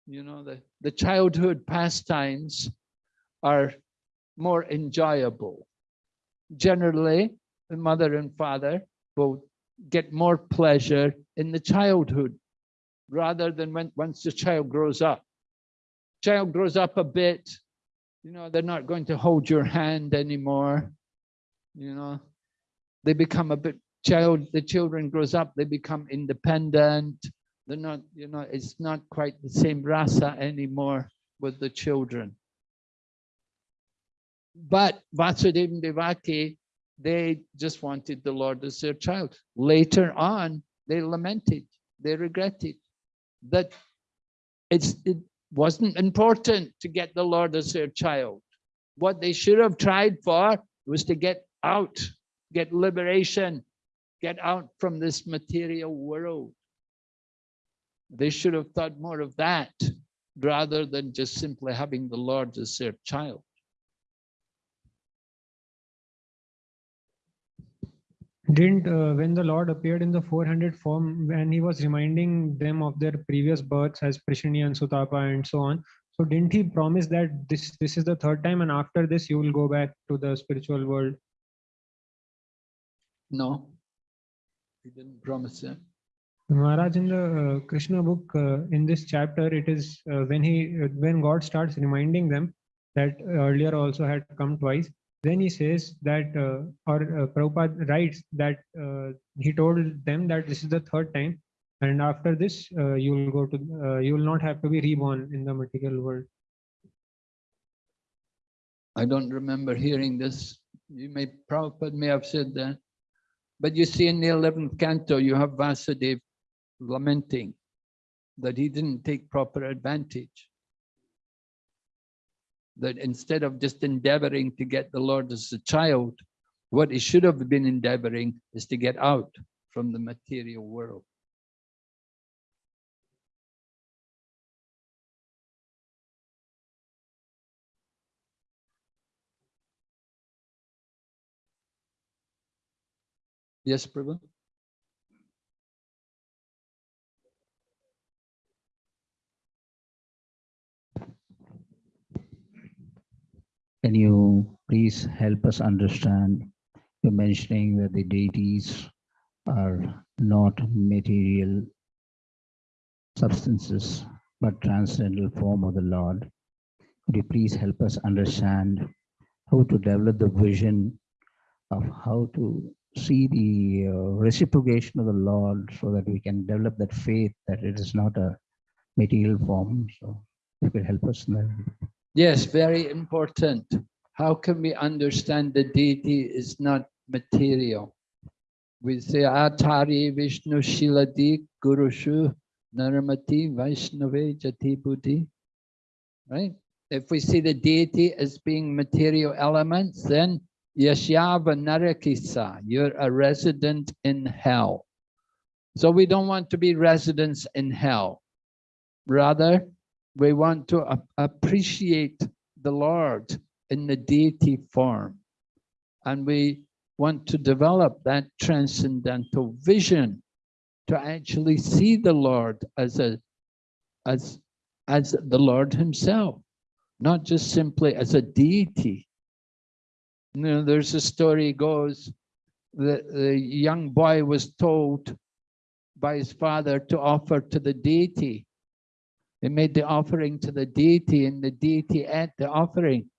You know, the, the childhood pastimes are more enjoyable. Generally, the mother and father will get more pleasure in the childhood rather than when once the child grows up. Child grows up a bit, you know, they're not going to hold your hand anymore. You know, they become a bit child, the children grows up, they become independent. They're not, you know, it's not quite the same rasa anymore with the children. But Vasudeva Devaki, they just wanted the Lord as their child. Later on, they lamented, they regretted that it's, it wasn't important to get the Lord as their child. What they should have tried for was to get out, get liberation, get out from this material world. They should have thought more of that rather than just simply having the Lord as their child. Didn't uh, when the Lord appeared in the 400 form, when he was reminding them of their previous births as Prishni and Sutapa and so on. So didn't he promise that this this is the third time and after this you will go back to the spiritual world? No, he didn't promise that. Maharaj, in the uh, Krishna book, uh, in this chapter, it is uh, when he uh, when God starts reminding them that earlier also had come twice. Then he says that, uh, or uh, Prabhupada writes that uh, he told them that this is the third time, and after this, uh, you will go to, uh, you will not have to be reborn in the material world. I don't remember hearing this. You may, Prabhupada may have said that. But you see in the 11th canto, you have Vasudeva lamenting that he didn't take proper advantage. That instead of just endeavoring to get the Lord as a child, what he should have been endeavoring is to get out from the material world. Yes, Prabhu? Can you please help us understand? You're mentioning that the deities are not material substances, but transcendental form of the Lord. Could you please help us understand how to develop the vision of how to see the uh, reciprocation of the Lord so that we can develop that faith that it is not a material form. So you could help us in that. Yes, very important. How can we understand the deity is not material? We say Atari Vishnu Shiladi Gurushu Naramati Vaishnave Jati Buddhi. Right? If we see the deity as being material elements, then Yashyava Narakisa, you're a resident in hell. So we don't want to be residents in hell. Rather, we want to appreciate the Lord in the deity form. And we want to develop that transcendental vision to actually see the Lord as a as as the Lord himself, not just simply as a deity. You know, there's a story goes that the young boy was told by his father to offer to the deity they made the offering to the deity and the deity ate the offering.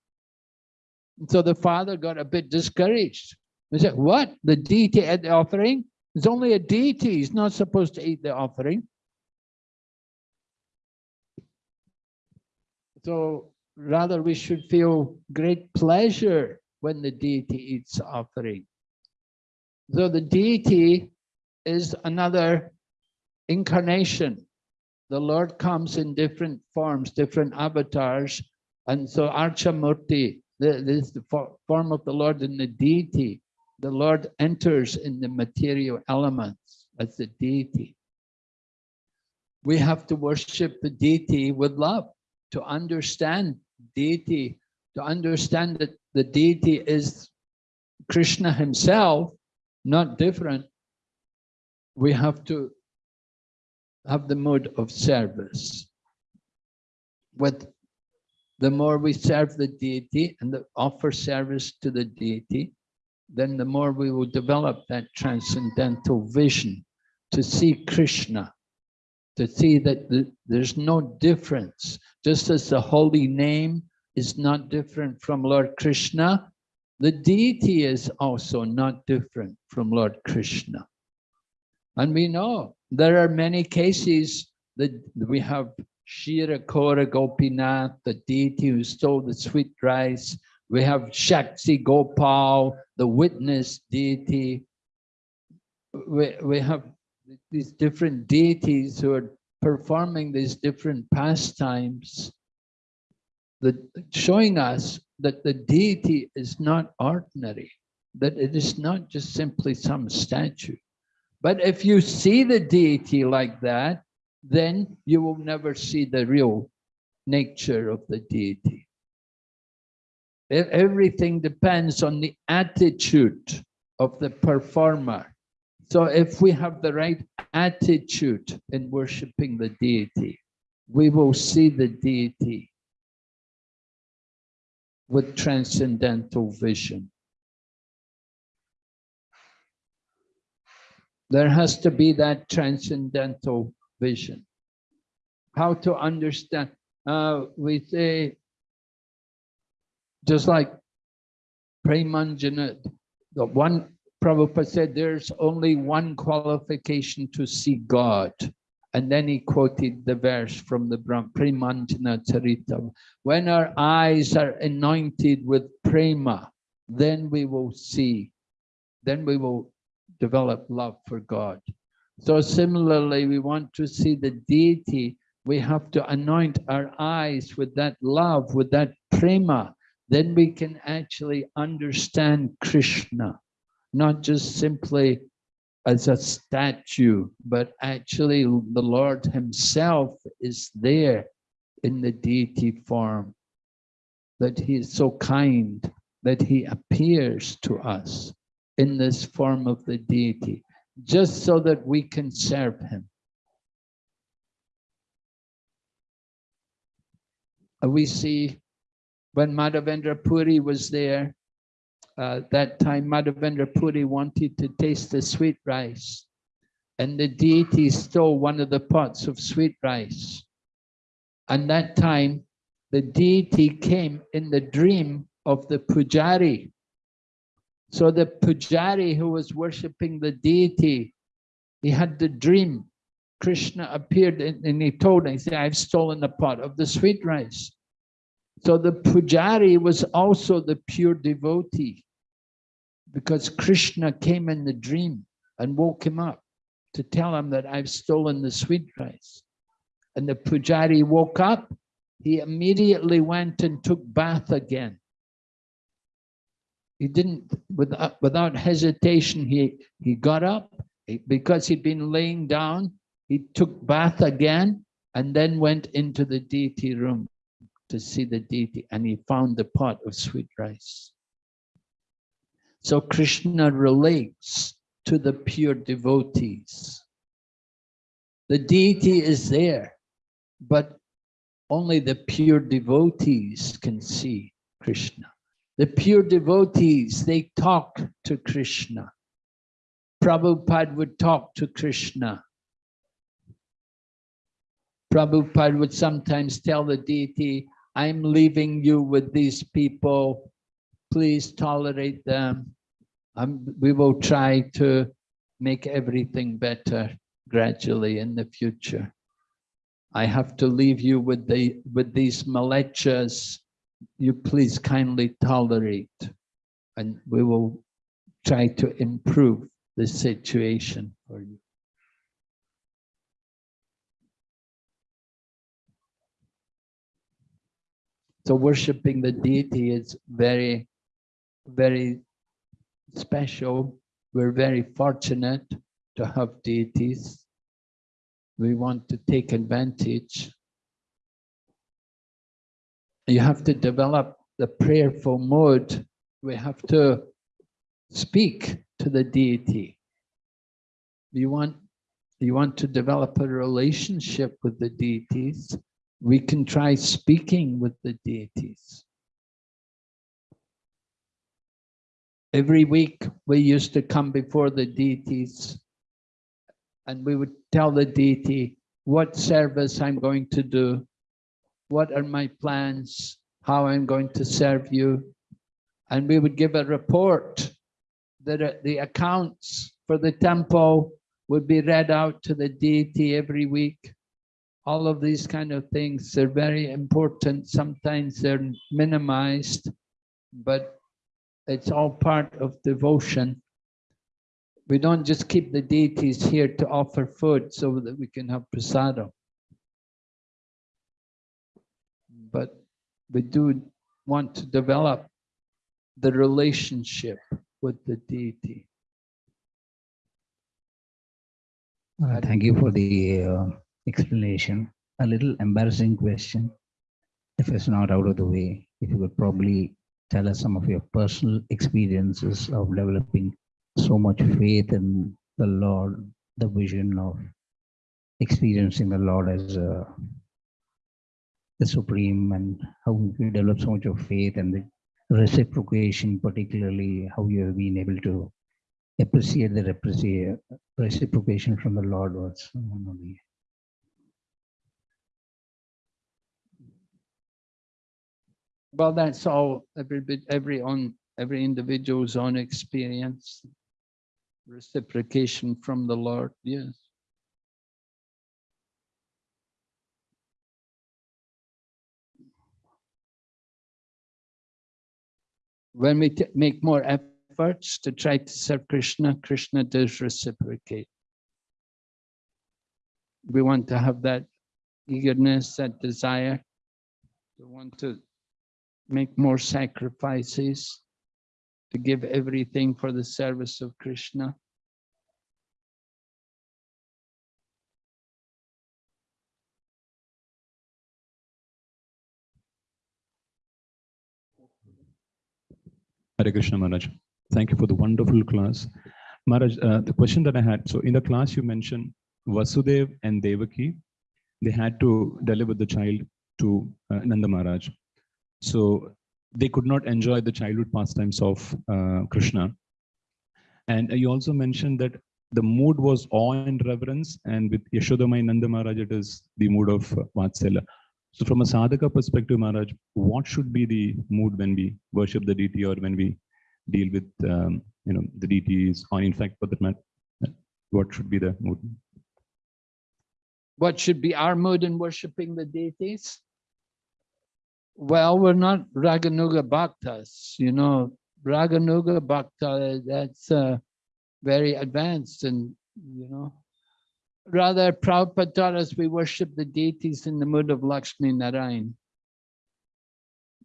And so the father got a bit discouraged. He said, what? The deity ate the offering? It's only a deity. He's not supposed to eat the offering. So rather we should feel great pleasure when the deity eats offering. So the deity is another incarnation the Lord comes in different forms, different avatars. And so Archamurti, the, this is the form of the Lord in the deity. The Lord enters in the material elements as the deity. We have to worship the deity with love, to understand deity, to understand that the deity is Krishna himself, not different. We have to have the mood of service. With the more we serve the deity and the, offer service to the deity, then the more we will develop that transcendental vision to see Krishna, to see that the- there's no difference. Just as the holy name is not different from Lord Krishna, the deity is also not different from Lord Krishna. And we know there are many cases that we have Kshira Chora Gopinath, the deity who stole the sweet rice. We have Sakshi Gopal, the witness deity. We, we have these different deities who are performing these different pastimes that showing us that the deity is not ordinary, that it is not just simply some statue. But if you see the deity like that, then you will never see the real nature of the deity. Everything depends on the attitude of the performer. So if we have the right attitude in worshiping the deity, we will see the deity with transcendental vision. There has to be that transcendental vision. How to understand, uh, we say, just like Premanjana, the one, Prabhupada said, there's only one qualification to see God. And then he quoted the verse from the Premanjana Charita. When our eyes are anointed with prema, then we will see, then we will develop love for God. So similarly, we want to see the deity, we have to anoint our eyes with that love, with that prema, then we can actually understand Krishna, not just simply as a statue, but actually the Lord himself is there in the deity form, that he is so kind, that he appears to us in this form of the deity, just so that we can serve him. Uh, We see when Madhavendra Puri was there, uh, that time Madhavendra Puri wanted to taste the sweet rice. And the deity stole one of the pots of sweet rice. And that time, the deity came in the dream of the pujari. So the pujari who was worshipping the deity, he had the dream. Krishna appeared and, and he told him, he said, I've stolen the pot of the sweet rice. So the pujari was also the pure devotee because Krishna came in the dream and woke him up to tell him that I've stolen the sweet rice. And the pujari woke up, he immediately went and took bath again. He didn't, without, uh, without hesitation, he, he got up because he'd been laying down, he took bath again and then went into the deity room to see the deity and he found the pot of sweet rice. So Krishna relates to the pure devotees. The deity is there, but only the pure devotees can see Krishna. The pure devotees, they talk to Krishna. Prabhupada would talk to Krishna. Prabhupada would sometimes tell the deity, I'm leaving you with these people. Please tolerate them. Um, we will try to make everything better gradually in the future. I have to leave you with the with these mlecchas you please kindly tolerate and we will try to improve the situation for you. So worshiping the deity is very, very special. We're very fortunate to have deities. We want to take advantage you have to develop the prayerful mode. We have to speak to the deity. You want, you want to develop a relationship with the deities, we can try speaking with the deities. Every week, we used to come before the deities and we would tell the deity what service I'm going to do, what are my plans, how I'm going to serve you. And we would give a report that uh, the accounts for the temple would be read out to the deity every week. All of these kind of things, they're very important. Sometimes they're minimized, but it's all part of devotion. We don't just keep the deities here to offer food so that we can have prasadam. But we do want to develop the relationship with the deity. Uh, Thank you for the uh, explanation. A little embarrassing question. If it's not out of the way, if you could probably tell us some of your personal experiences of developing so much faith in the Lord, the vision of experiencing the Lord as uh, the supreme and how you develop so much of faith and the reciprocation, particularly how you have been able to appreciate the reciprocation from the Lord was one of the Well, that's all, every bit, every on, every individual's own experience. Reciprocation from the Lord, yes. When we make more efforts to try to serve Krishna, Krishna does reciprocate. We want to have that eagerness, that desire, to want to make more sacrifices, to give everything for the service of Krishna. Hare Krishna Maharaj. Thank you for the wonderful class. Maharaj, uh, the question that I had, so in the class you mentioned Vasudev and Devaki, they had to deliver the child to uh, Nanda Maharaj. So they could not enjoy the childhood pastimes of uh, Krishna. And you also mentioned that the mood was awe and reverence, and with Yashodamai and Nanda Maharaj, it is the mood of uh, Vatsala. So from a sadhaka perspective, Maharaj, what should be the mood when we worship the deity or when we deal with, um, you know, the deities or in fact, for that matter, what should be the mood? What should be our mood in worshiping the deities? Well, we're not Raganuga Bhaktas, you know, Raganuga Bhakta, that's uh, very advanced and, you know, rather Prabhupada taught us we worship the deities in the mood of Lakshmi Narayan.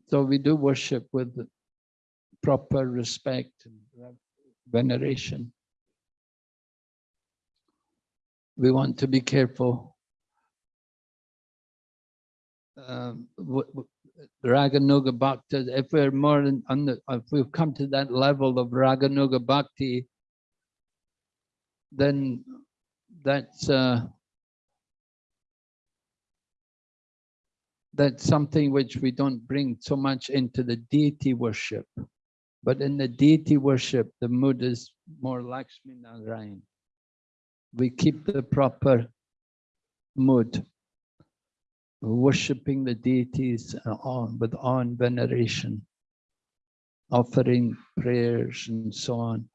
So we do worship with proper respect and veneration. We want to be careful. Um, Raganuga Bhakta, if we're more in, on the, if we've come to that level of Raganuga Bhakti, then that's uh, that's something which we don't bring so much into the deity worship. But in the deity worship, the mood is more Lakshmi Narayan. We keep the proper mood, worshipping the deities on with and veneration, offering prayers and so on.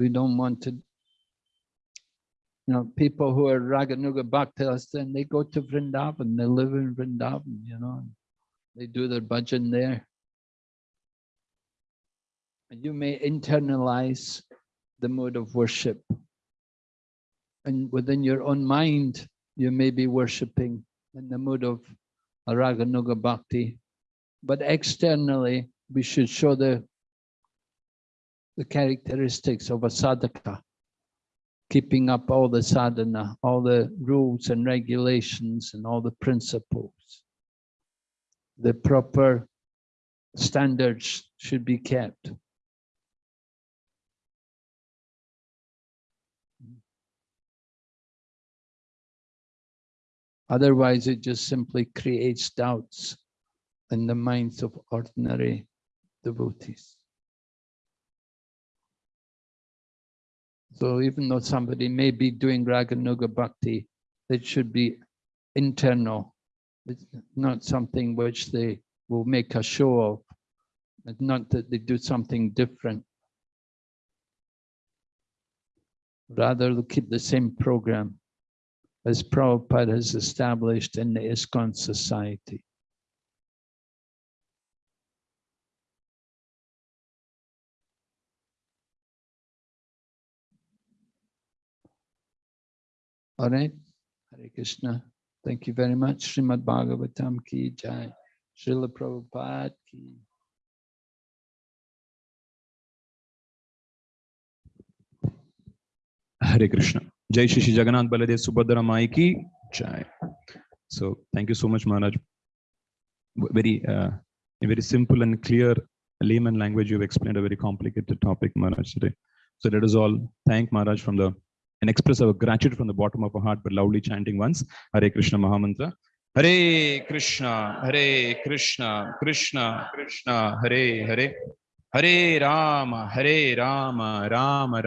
We don't want to, you know, people who are Raganuga Bhaktas, then they go to Vrindavan, they live in Vrindavan, you know, they do their bhajan there. And you may internalize the mode of worship and within your own mind, you may be worshipping in the mood of a Raganuga Bhakti. But externally, we should show the, the characteristics of a sadhaka, keeping up all the sadhana, all the rules and regulations and all the principles. The proper standards should be kept. Otherwise, it just simply creates doubts in the minds of ordinary devotees. So even though somebody may be doing Raganuga Bhakti, it should be internal. It's not something which they will make a show of. It's not that they do something different. Rather, they'll keep the same program as Prabhupada has established in the ISKCON society. All right, Hare Krishna. Thank you very much. Srimad Bhagavatam ki jai. Srila Prabhupada ki. Hare Krishna. Jai Shri Jagannath Baladev Subhadra Mai ki Jai. So thank you so much, Maharaj. Very, uh, very simple and clear layman language, you've explained a very complicated topic, Maharaj, today. So let us all thank Maharaj from the, and express our gratitude from the bottom of our heart by loudly chanting once, Hare Krishna Mahamantra. Hare Krishna, Hare Krishna, Krishna, Krishna, Hare Hare, Hare Rama, Hare Rama, Rama